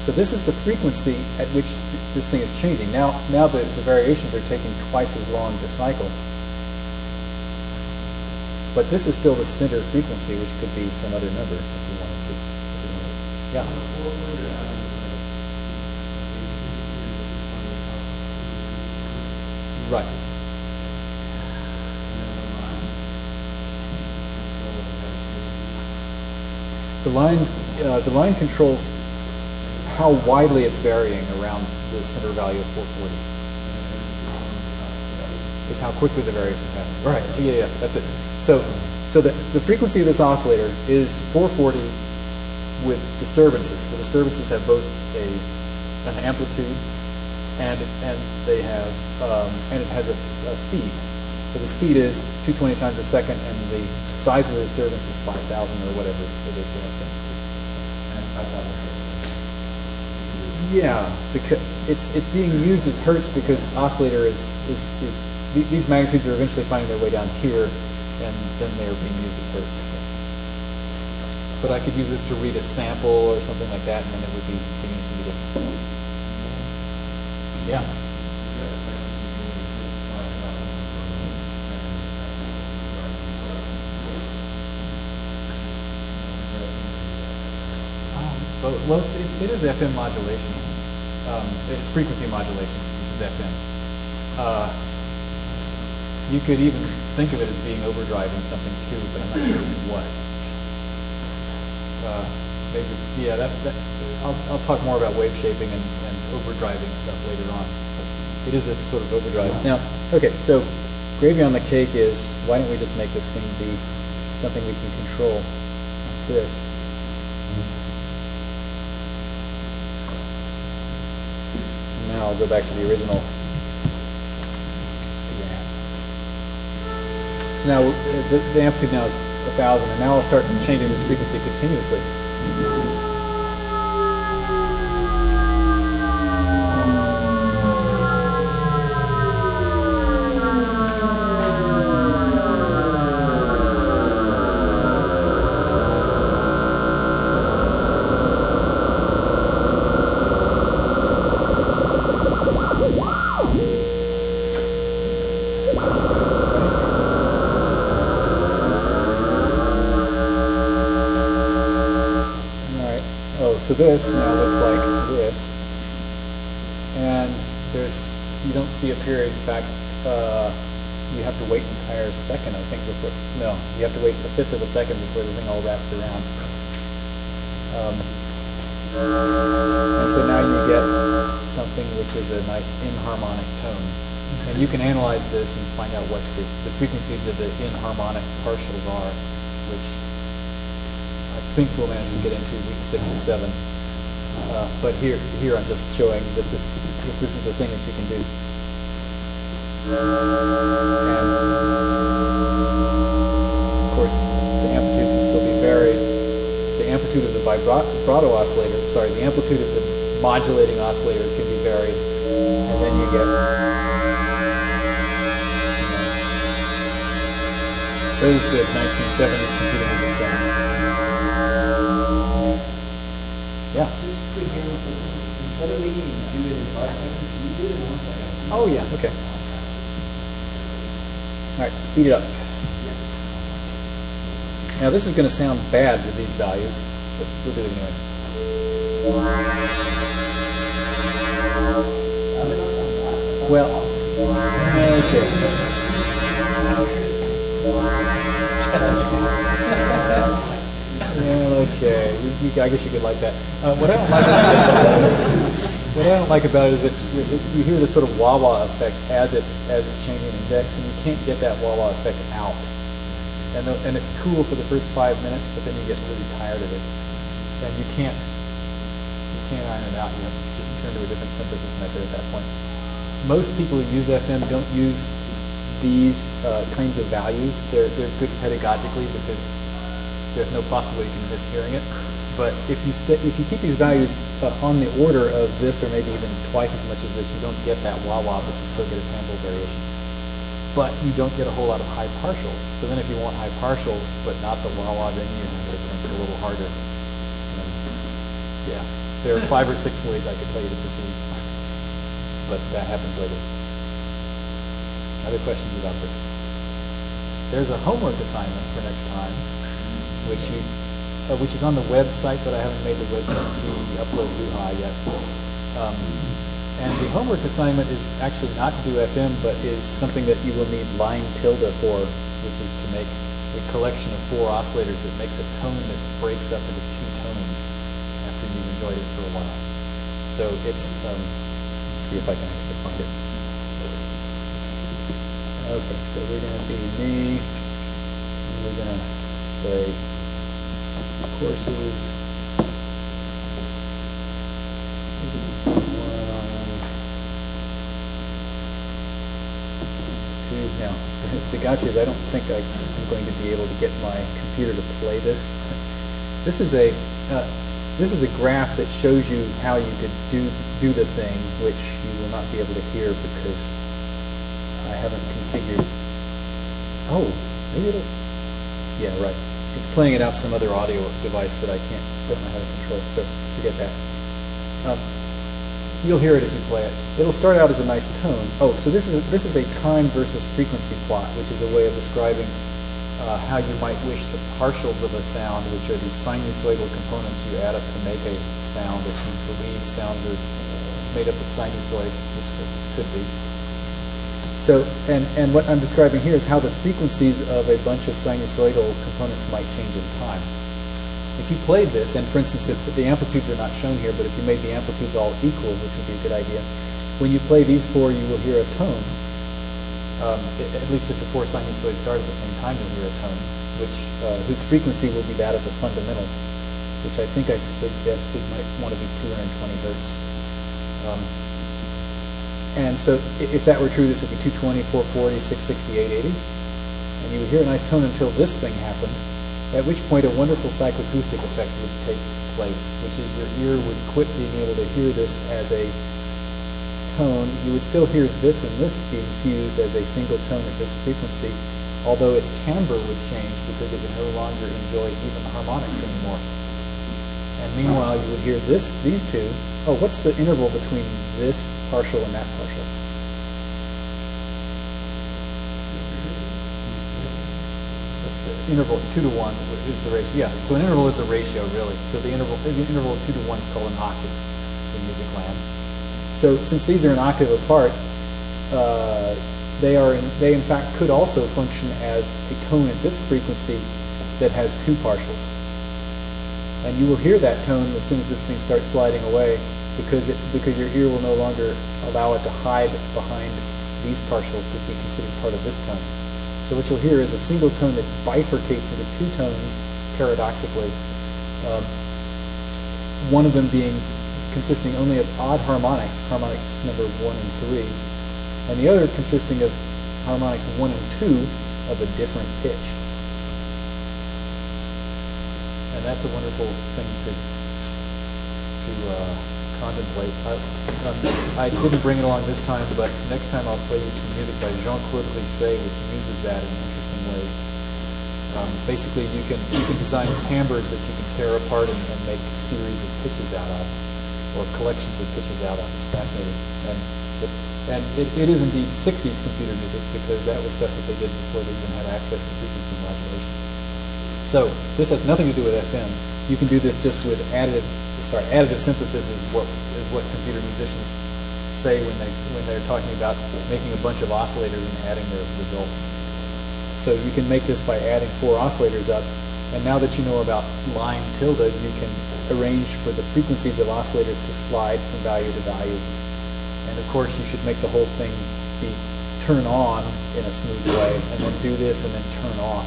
So this is the frequency at which th- this thing is changing. Now, now the, the variations are taking twice as long to cycle. But this is still the center frequency, which could be some other number if you wanted to. You wanted. Yeah. On the four four you're adding is like, basically, Right. and then the line, control of that. The line, uh, the line controls how widely it's varying around the center value of 440. Is how quickly the variations happen. Right. Yeah, yeah, that's it. So, so the, the frequency of this oscillator is 440 with disturbances. The disturbances have both a an amplitude and and they have um, and it has a, a speed. So the speed is 220 times a second, and the size of the disturbance is 5,000 or whatever it is less than. And it's five thousand hertz. Yeah, because it's it's being used as hertz because oscillator is is, is these magnitudes are eventually finding their way down here, and then they are being used as hertz. But I could use this to read a sample or something like that, and then it would be the units would be different. Yeah. Is that effectively being five thousand Well, it's, it, it is FM modulation. Um, it's frequency modulation, which is FM. Uh, you could even think of it as being overdriving something too, but I'm not sure what. Uh, maybe, yeah, that, that, I'll, I'll talk more about wave shaping and, and overdriving stuff later on. It is a sort of overdrive. Now, okay, so gravy on the cake is why don't we just make this thing be something we can control like this. Now I'll go back to the original. So now the, the amplitude now is a thousand, and now I'll start changing this frequency continuously. This now looks like this, and there's you don't see a period. In fact, uh, you have to wait an entire second, I think, before. No, you have to wait a fifth of a second before the thing all wraps around. Um, and so now you get something which is a nice inharmonic tone. And you can analyze this and find out what the, the frequencies of the inharmonic partials are, think we'll manage to get into week six or seven. Uh, but here, here I'm just showing that this, that this is a thing that you can do. And of course, the amplitude can still be varied. The amplitude of the vibrato oscillator, sorry, the amplitude of the modulating oscillator can be varied, and then you get those good 1970s computer music sounds. Yeah. Just quick handle, but this is Instead of making you do it in Oh, yeah, okay. All right, speed it up. Now this is going to sound bad with these values, but we'll do it anyway. Well, okay. Okay. I guess you could like that. Uh, what I don't like, what I don't like about it is that you, you hear this sort of wah-wah effect as it's as it's changing index, and you can't get that wah-wah effect out. And the, and it's cool for the first five minutes, but then you get really tired of it, and you can't you can't iron it out. You have to just turn to a different synthesis method at that point. Most people who use FM don't use these uh, kinds of values. They're they're good pedagogically because there's no possible you can miss hearing it. But if you if you keep these values uh, on the order of this, or maybe even twice as much as this, you don't get that wah wah, but you still get a timbre variation. But you don't get a whole lot of high partials. So then, if you want high partials, but not the wah wah, then you have to think a little harder. And, yeah, there are five or six ways I could tell you to proceed, but that happens later. Other questions about this? There's a homework assignment for next time, which you, uh, which is on the website, but I haven't made the WebCT upload hoo-ha yet. Um, and the homework assignment is actually not to do FM, but is something that you will need line tilde for, which is to make a collection of four oscillators that makes a tone that breaks up into two tones after you've enjoyed it for a while. So it's, um, let's see if I can actually find it. Okay, so we're going to be me, and we're going to say courses. Two. Now, the gotcha is I don't think I'm going to be able to get my computer to play this. This is a uh, this is a graph that shows you how you could do do the thing, which you will not be able to hear because I haven't configured. Oh, maybe it'll. Yeah, right. It's playing it out some other audio device that I can't don't know how to control. So forget that. Um, you'll hear it if you play it. It'll start out as a nice tone. Oh, so this is this is a time versus frequency plot, which is a way of describing uh, how you might wish the partials of a sound, which are these sinusoidal components you add up to make a sound. If you believe sounds are made up of sinusoids, which they could be. So, and, and what I'm describing here is how the frequencies of a bunch of sinusoidal components might change in time. If you played this, and for instance, if the amplitudes are not shown here, but if you made the amplitudes all equal, which would be a good idea, when you play these four, you will hear a tone. Um, at least if the four sinusoids start at the same time, you'll hear a tone, which uh, whose frequency will be that of the fundamental, which I think I suggested might want to be 220 hertz. Um, and so if that were true, this would be 220, 440, 660, 880. And you would hear a nice tone until this thing happened, at which point a wonderful psychoacoustic effect would take place, which is your ear would quit being able to hear this as a tone. You would still hear this and this being fused as a single tone at this frequency, although its timbre would change because it would no longer enjoy even harmonics anymore. And meanwhile, you would hear this, these two. Oh, what's the interval between this partial and that partial? That's the interval, two to one is the ratio. Yeah, so an interval is a ratio, really. So the interval, the interval of two to one is called an octave in music land. So since these are an octave apart, uh, they are in, they in fact could also function as a tone at this frequency that has two partials. And you will hear that tone as soon as this thing starts sliding away because it because your ear will no longer allow it to hide behind these partials to be considered part of this tone. So what you'll hear is a single tone that bifurcates into two tones, paradoxically. Um, one of them being consisting only of odd harmonics, harmonics number one and three, and the other consisting of harmonics one and two of a different pitch. And that's a wonderful thing to to uh, contemplate. I, um, I didn't bring it along this time, but next time I'll play you some music by Jean-Claude Risset, which uses that in interesting ways. Um, basically, you can you can design timbres that you can tear apart and, and make series of pitches out of. or collections of pitches out of. It's fascinating. And it, and it, it is indeed 60s computer music because that was stuff that they did before they even had access to frequency modulation. So this has nothing to do with FM. You can do this just with additive. Sorry, additive synthesis is what is what computer musicians say when they when they're talking about making a bunch of oscillators and adding their results. So you can make this by adding four oscillators up, and now that you know about line tilde, you can arrange for the frequencies of oscillators to slide from value to value. And of course, you should make the whole thing be turn on in a smooth way, and then do this and then turn off.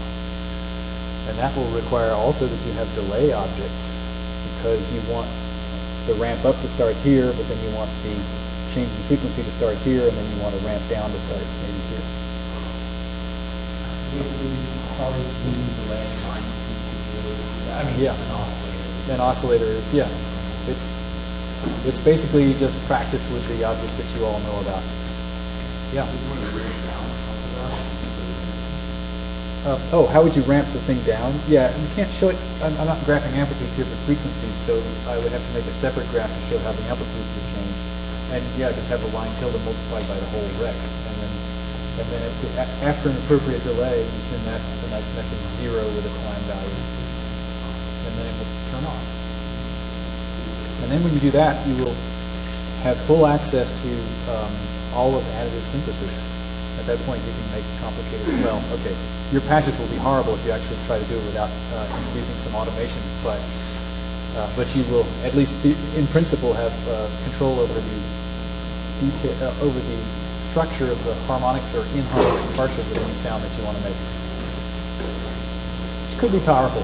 And that will require also that you have delay objects, because you want the ramp up to start here, but then you want the change in frequency to start here, and then you want to ramp down to start maybe here. Basically, probably delay and line features, I mean, Yeah. an oscillator. An oscillator is, yeah, it's, it's basically just practice with the objects that you all know about. Yeah. If you want to bring it down off of that, Uh, oh, how would you ramp the thing down? Yeah, you can't show it, I'm, I'm not graphing amplitudes here, but frequencies, so I would have to make a separate graph to show how the amplitudes would change. And yeah, just have a line tilde multiplied by the whole rec. And then, and then the, after an appropriate delay, you send that a nice message zero with a time value. And then it will turn off. And then when you do that, you will have full access to um, all of additive synthesis. At that point, you can make complicated, well, okay, your patches will be horrible if you actually try to do it without uh, introducing some automation, but, uh, but you will, at least in principle, have uh, control over the detail, uh, over the structure of the harmonics or inharmonic partials of any sound that you want to make. Which could be powerful.